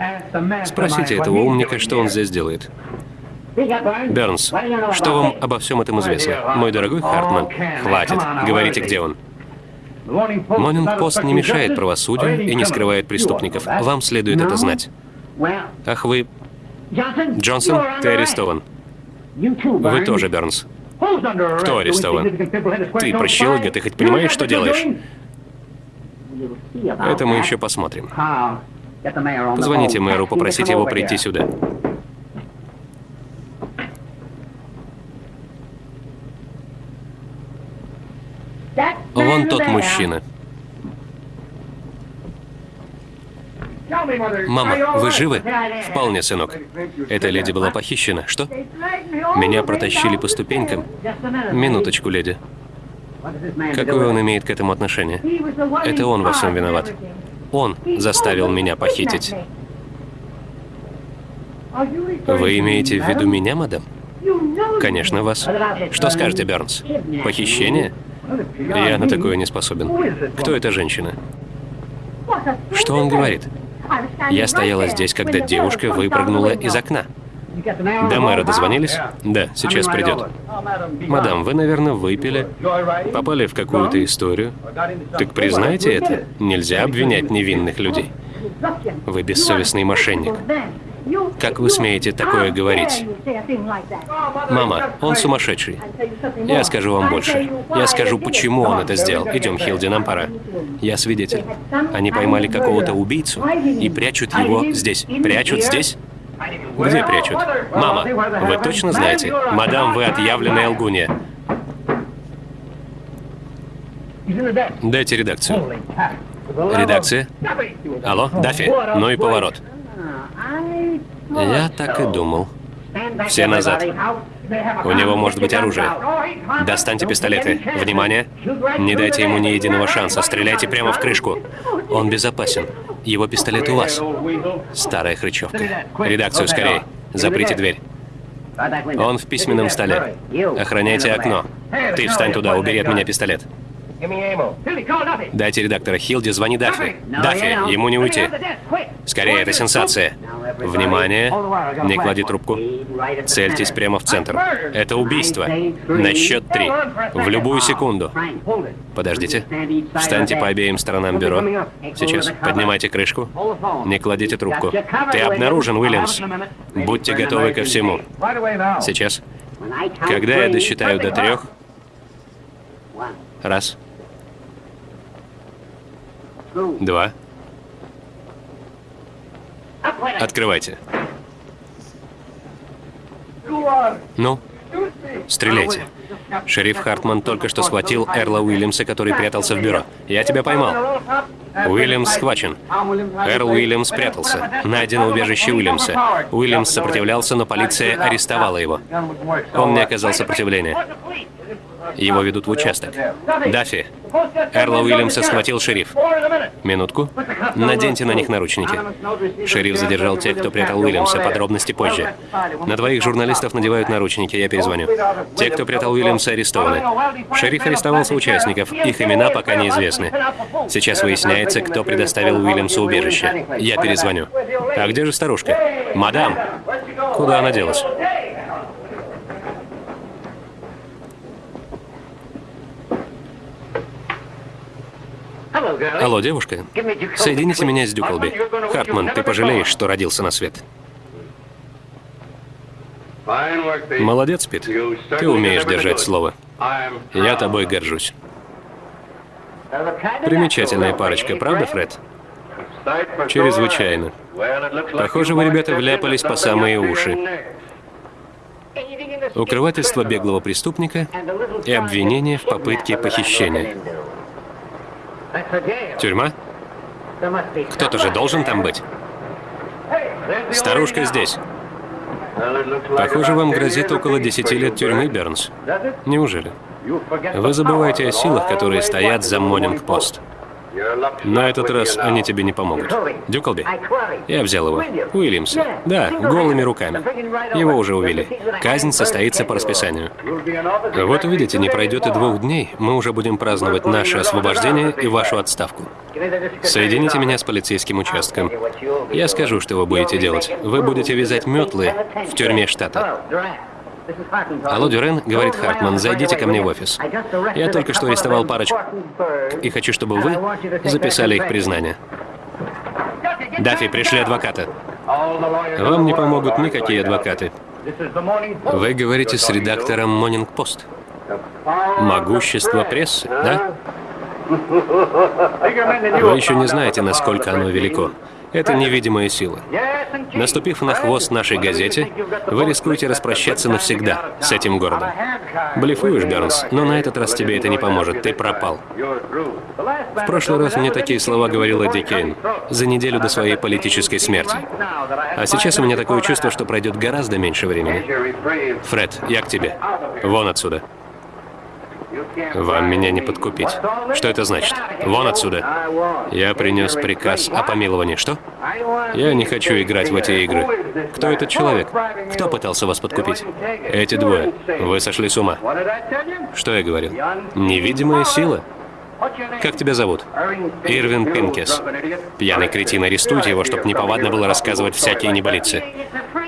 Спросите этого умника, что он здесь делает. Бернс, что вам обо всем этом известно? Мой дорогой Хартман, хватит. Говорите, где он. Монинг-пост не мешает правосудию и не скрывает преступников. Вам следует это знать. Ах, вы... Джонсон, ты арестован. Вы тоже, Бернс. Кто арестован? Ты, прощелыга, ты хоть понимаешь, что делаешь? Это мы еще посмотрим. Позвоните мэру, попросите его прийти сюда. Вон тот мужчина. Мама, вы живы? Вполне, сынок. Эта леди была похищена. Что? Меня протащили по ступенькам. Минуточку, леди. Какое он имеет к этому отношение? Это он во всем виноват. Он заставил меня похитить. Вы имеете в виду меня, мадам? Конечно, вас. Что скажете, Бернс? Похищение? Я на такое не способен. Кто эта женщина? Что он говорит? Я стояла здесь, когда девушка выпрыгнула из окна. До мэра дозвонились? Да, сейчас придет. Мадам, вы, наверное, выпили, попали в какую-то историю. Так признайте это. Нельзя обвинять невинных людей. Вы бессовестный мошенник. Как вы смеете такое говорить? Мама, он сумасшедший. Я скажу вам больше. Я скажу, почему он это сделал. Идем, Хилди, нам пора. Я свидетель. Они поймали какого-то убийцу и прячут его здесь. Прячут здесь? Где прячут? Мама, вы точно знаете? Мадам, вы отъявленная лгунья. Дайте редакцию. Редакция? Алло, Даффи? Ну и поворот. Я так и думал. Все назад. У него может быть оружие. Достаньте пистолеты. Внимание! Не дайте ему ни единого шанса. Стреляйте прямо в крышку. Он безопасен. Его пистолет у вас. Старая хрычевка. Редакцию скорее. Заприте дверь. Он в письменном столе. Охраняйте окно. Ты встань туда, убери от меня пистолет. Дайте редактора Хилди, звони Даффи. Даффи, ему не уйти. Скорее, это сенсация. Внимание, не клади трубку. Цельтесь прямо в центр. Это убийство. На счет три. В любую секунду. Подождите. Встаньте по обеим сторонам бюро. Сейчас. Поднимайте крышку. Не кладите трубку. Ты обнаружен, Уильямс. Будьте готовы ко всему. Сейчас. Когда я досчитаю до трех... Раз. Два. Открывайте. Ну, стреляйте. Шериф Хартман только что схватил Эрла Уильямса, который прятался в бюро. Я тебя поймал. Уильямс схвачен. Эрл Уильямс спрятался. Найдено убежище Уильямса. Уильямс сопротивлялся, но полиция арестовала его. Он не оказал сопротивления. Его ведут в участок. Даффи, Эрла Уильямса схватил шериф. Минутку. Наденьте на них наручники. Шериф задержал тех, кто прятал Уильямса. Подробности позже. На двоих журналистов надевают наручники. Я перезвоню. Те, кто прятал Уильямса, арестованы. Шериф арестовал соучастников. Их имена пока неизвестны. Сейчас выясняется, кто предоставил Уильямсу убежище. Я перезвоню. А где же старушка? Мадам! Куда она делась? Алло, девушка. Соедините меня с Дюколби. Хартман, ты пожалеешь, что родился на свет. Молодец, Пит. Ты умеешь держать слово. Я тобой горжусь. Примечательная парочка, правда, Фред? Чрезвычайно. Похоже, вы, ребята, вляпались по самые уши. Укрывательство беглого преступника и обвинение в попытке похищения. Тюрьма? Кто-то же должен там быть. Старушка здесь. Похоже, вам грозит около 10 лет тюрьмы, Бернс. Неужели? Вы забываете о силах, которые стоят за Монинг-пост. На этот раз они тебе не помогут. Дюколби? Я взял его. Уильямса. Да, голыми руками. Его уже увели. Казнь состоится по расписанию. Вот увидите, не пройдет и двух дней, мы уже будем праздновать наше освобождение и вашу отставку. Соедините меня с полицейским участком. Я скажу, что вы будете делать. Вы будете вязать метлы в тюрьме штата. Алло, Дюрен, говорит Хартман, зайдите ко мне в офис. Я только что арестовал парочку и хочу, чтобы вы записали их признание. Даффи, пришли адвоката. Вам не помогут никакие адвокаты. Вы говорите с редактором Morning Post. Могущество прессы, да? Вы еще не знаете, насколько оно велико. Это невидимая сила. Наступив на хвост нашей газете, вы рискуете распрощаться навсегда с этим городом. Блефуешь, Бернс, но на этот раз тебе это не поможет, ты пропал. В прошлый раз мне такие слова говорил Эдди Кейн за неделю до своей политической смерти. А сейчас у меня такое чувство, что пройдет гораздо меньше времени. Фред, я к тебе. Вон отсюда. Вам меня не подкупить. Что это значит? Вон отсюда. Я принес приказ о помиловании. Что? Я не хочу играть в эти игры. Кто этот человек? Кто пытался вас подкупить? Эти двое. Вы сошли с ума. Что я говорил? Невидимая сила? Как тебя зовут? Ирвин Пинкес. Пьяный кретин, арестуйте его, чтобы неповадно было рассказывать всякие неболицы.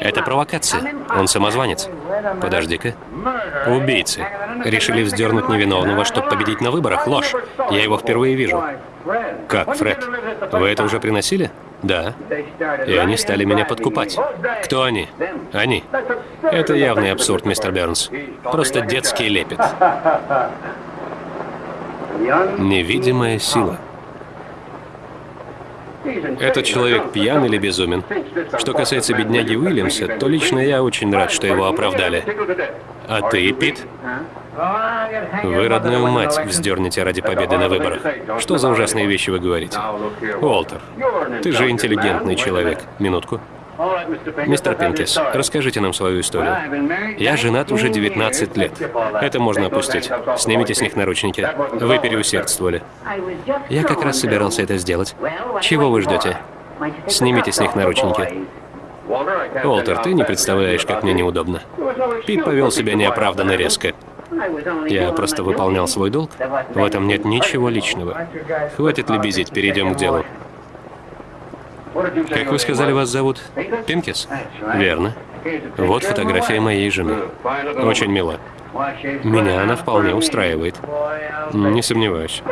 Это провокация. Он самозванец. Подожди-ка. Убийцы. Решили вздернуть невиновного, чтобы победить на выборах. Ложь. Я его впервые вижу. Как, Фред? Вы это уже приносили? Да. И они стали меня подкупать. Кто они? Они. Это явный абсурд, мистер Бернс. Просто детский лепет. Невидимая сила. Этот человек пьян или безумен. Что касается бедняги Уильямса, то лично я очень рад, что его оправдали. А ты, Пит? Вы родную мать вздернете ради победы на выборах. Что за ужасные вещи вы говорите? Уолтер, ты же интеллигентный человек. Минутку. Мистер Пинкис, расскажите нам свою историю. Я женат уже 19 лет. Это можно опустить. Снимите с них наручники. Вы переусердствовали. Я как раз собирался это сделать. Чего вы ждете? Снимите с них наручники. Уолтер, ты не представляешь, как мне неудобно. Пит повел себя неоправданно резко. Я просто выполнял свой долг. В этом нет ничего личного. Хватит лебезить, перейдем к делу. Как вы сказали, вас зовут? Пинкис? Верно. Вот фотография моей жены. Очень мила. Меня она вполне устраивает. Не сомневаюсь.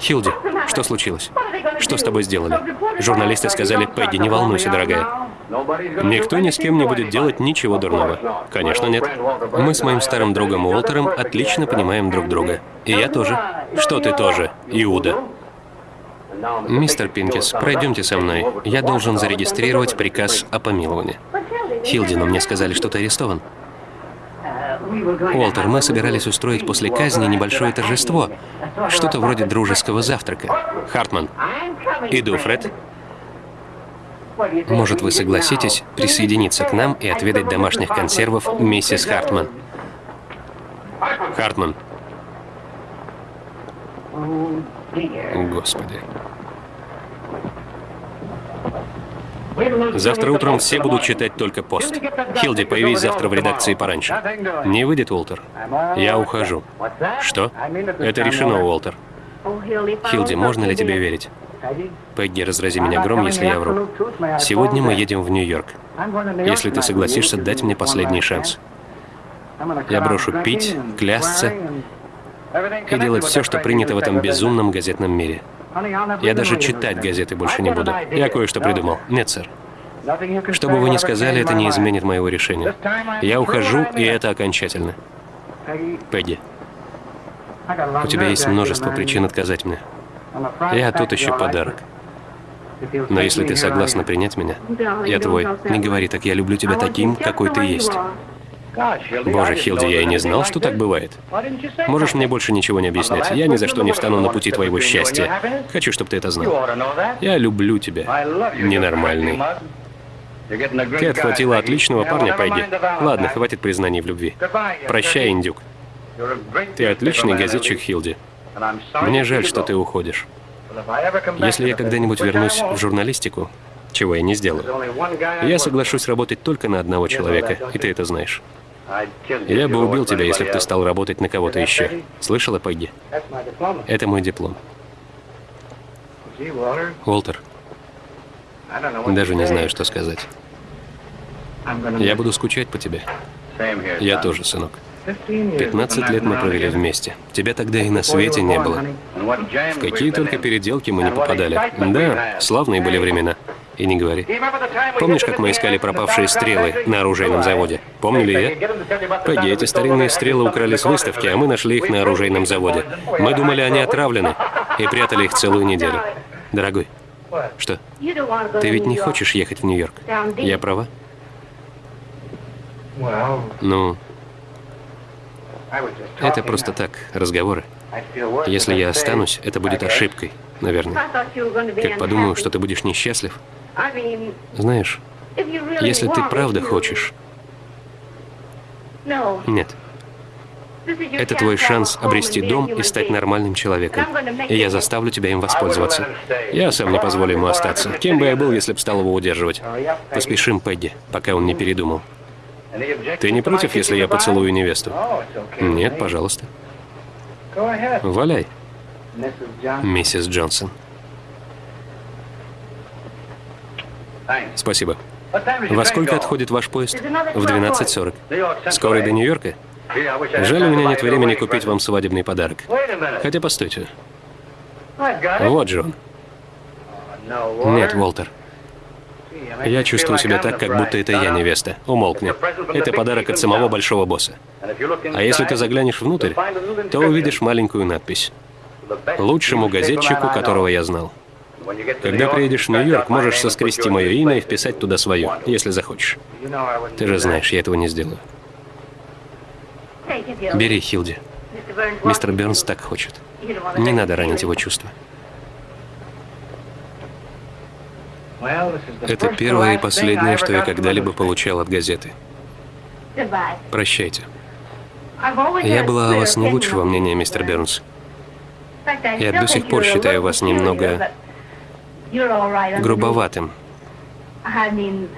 Хилди, что случилось? Что с тобой сделали? Журналисты сказали, Пегги, не волнуйся, дорогая. Никто ни с кем не будет делать ничего дурного. Конечно, нет. Мы с моим старым другом Уолтером отлично понимаем друг друга. И я тоже. Что ты тоже, Иуда? Мистер Пинкис, пройдемте со мной. Я должен зарегистрировать приказ о помиловании. Хилди, но мне сказали, что ты арестован. Уолтер, мы собирались устроить после казни небольшое торжество. Что-то вроде дружеского завтрака. Хартман. Иду, Фред. Может, вы согласитесь присоединиться к нам и отведать домашних консервов миссис Хартман? Хартман. Господи. Завтра утром все будут читать только пост. Хилди, появись завтра в редакции пораньше. Не выйдет, Уолтер? Я ухожу. Что? Это решено, Уолтер. Хилди, можно ли тебе верить? Пегги, разрази меня гром, если я вру. Сегодня мы едем в Нью-Йорк. Если ты согласишься дать мне последний шанс. Я брошу пить, клясться и делать все, что принято в этом безумном газетном мире. Я даже читать газеты больше не буду. Я кое-что придумал. Нет, сэр. Что бы вы ни сказали, это не изменит моего решения. Я ухожу, и это окончательно. Пегги, у тебя есть множество причин отказать мне. Я тут еще подарок. Но если ты согласна принять меня, я твой. Не говори так, я люблю тебя таким, какой ты есть. Боже, Хилди, я и не знал, что так бывает. Можешь мне больше ничего не объяснять. Я ни за что не встану на пути твоего счастья. Хочу, чтобы ты это знал. Я люблю тебя. Ненормальный. Ты отхватила отличного парня, Пегги. Ладно, хватит признаний в любви. Прощай, индюк. Ты отличный газетчик, Хилди. Мне жаль, что ты уходишь. Если я когда-нибудь вернусь в журналистику, чего я не сделаю, я соглашусь работать только на одного человека, и ты это знаешь. Я бы убил тебя, если бы ты стал работать на кого-то еще. Слышала, Пегги? Это мой диплом. Уолтер, даже не знаю, что сказать. Я буду скучать по тебе. Я тоже, сынок. 15 лет мы провели вместе. Тебя тогда и на свете не было. В какие только переделки мы не попадали. Да, славные были времена. И не говори. Помнишь, как мы искали пропавшие стрелы на оружейном заводе? Помнили я? Погоди, эти старинные стрелы украли с выставки, а мы нашли их на оружейном заводе. Мы думали, они отравлены, и прятали их целую неделю. Дорогой, что? Ты ведь не хочешь ехать в Нью-Йорк? Я права? Ну, это просто так, разговоры. Если я останусь, это будет ошибкой, наверное. Как подумаю, что ты будешь несчастлив. Знаешь, если ты правда хочешь... Нет. Это твой шанс обрести дом и стать нормальным человеком. И я заставлю тебя им воспользоваться. Я сам не позволю ему остаться. Кем бы я был, если бы стал его удерживать? Поспешим, Пегги, пока он не передумал. Ты не против, если я поцелую невесту? Нет, пожалуйста. Валяй, миссис Джонсон. Спасибо. Во сколько отходит ваш поезд? В 12.40. Скоро до Нью-Йорка? Жаль, у меня нет времени купить вам свадебный подарок. Хотя, постойте. Вот же он. Нет, Уолтер. Я чувствую себя так, как будто это я невеста. Умолкни. Это подарок от самого большого босса. А если ты заглянешь внутрь, то увидишь маленькую надпись. Лучшему газетчику, которого я знал. Когда приедешь в Нью-Йорк, можешь соскрести мое имя и вписать туда свое, если захочешь. Ты же знаешь, я этого не сделаю. Бери, Хилди. Мистер Бернс так хочет. Не надо ранить его чувства. Это первое и последнее, что я когда-либо получал от газеты. Прощайте. Я была о вас не лучшего мнения, мистер Бернс. Я до сих пор считаю вас немного грубоватым.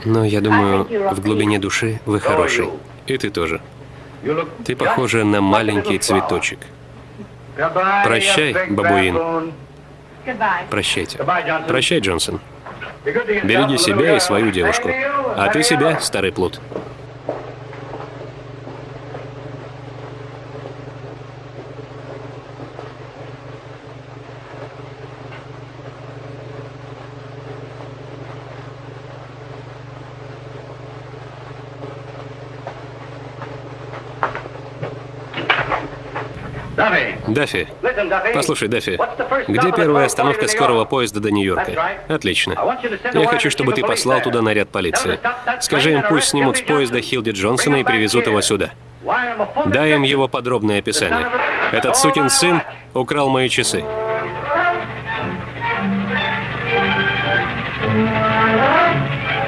Но я думаю, в глубине души вы хороший. И ты тоже. Ты похожа на маленький цветочек. Прощай, бабуин. Прощайте. Прощай, Джонсон. Береги себя и свою девушку. А ты себя, старый плут. Даффи, послушай, Даффи, где первая остановка скорого поезда до Нью-Йорка? Отлично. Я хочу, чтобы ты послал туда наряд полиции. Скажи им, пусть снимут с поезда Хилди Джонсона и привезут его сюда. Дай им его подробное описание. Этот сукин сын украл мои часы.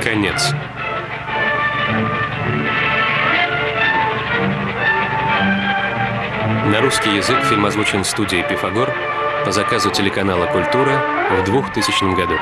Конец. На русский язык фильм озвучен студией «Пифагор» по заказу телеканала «Культура» в 2000 году.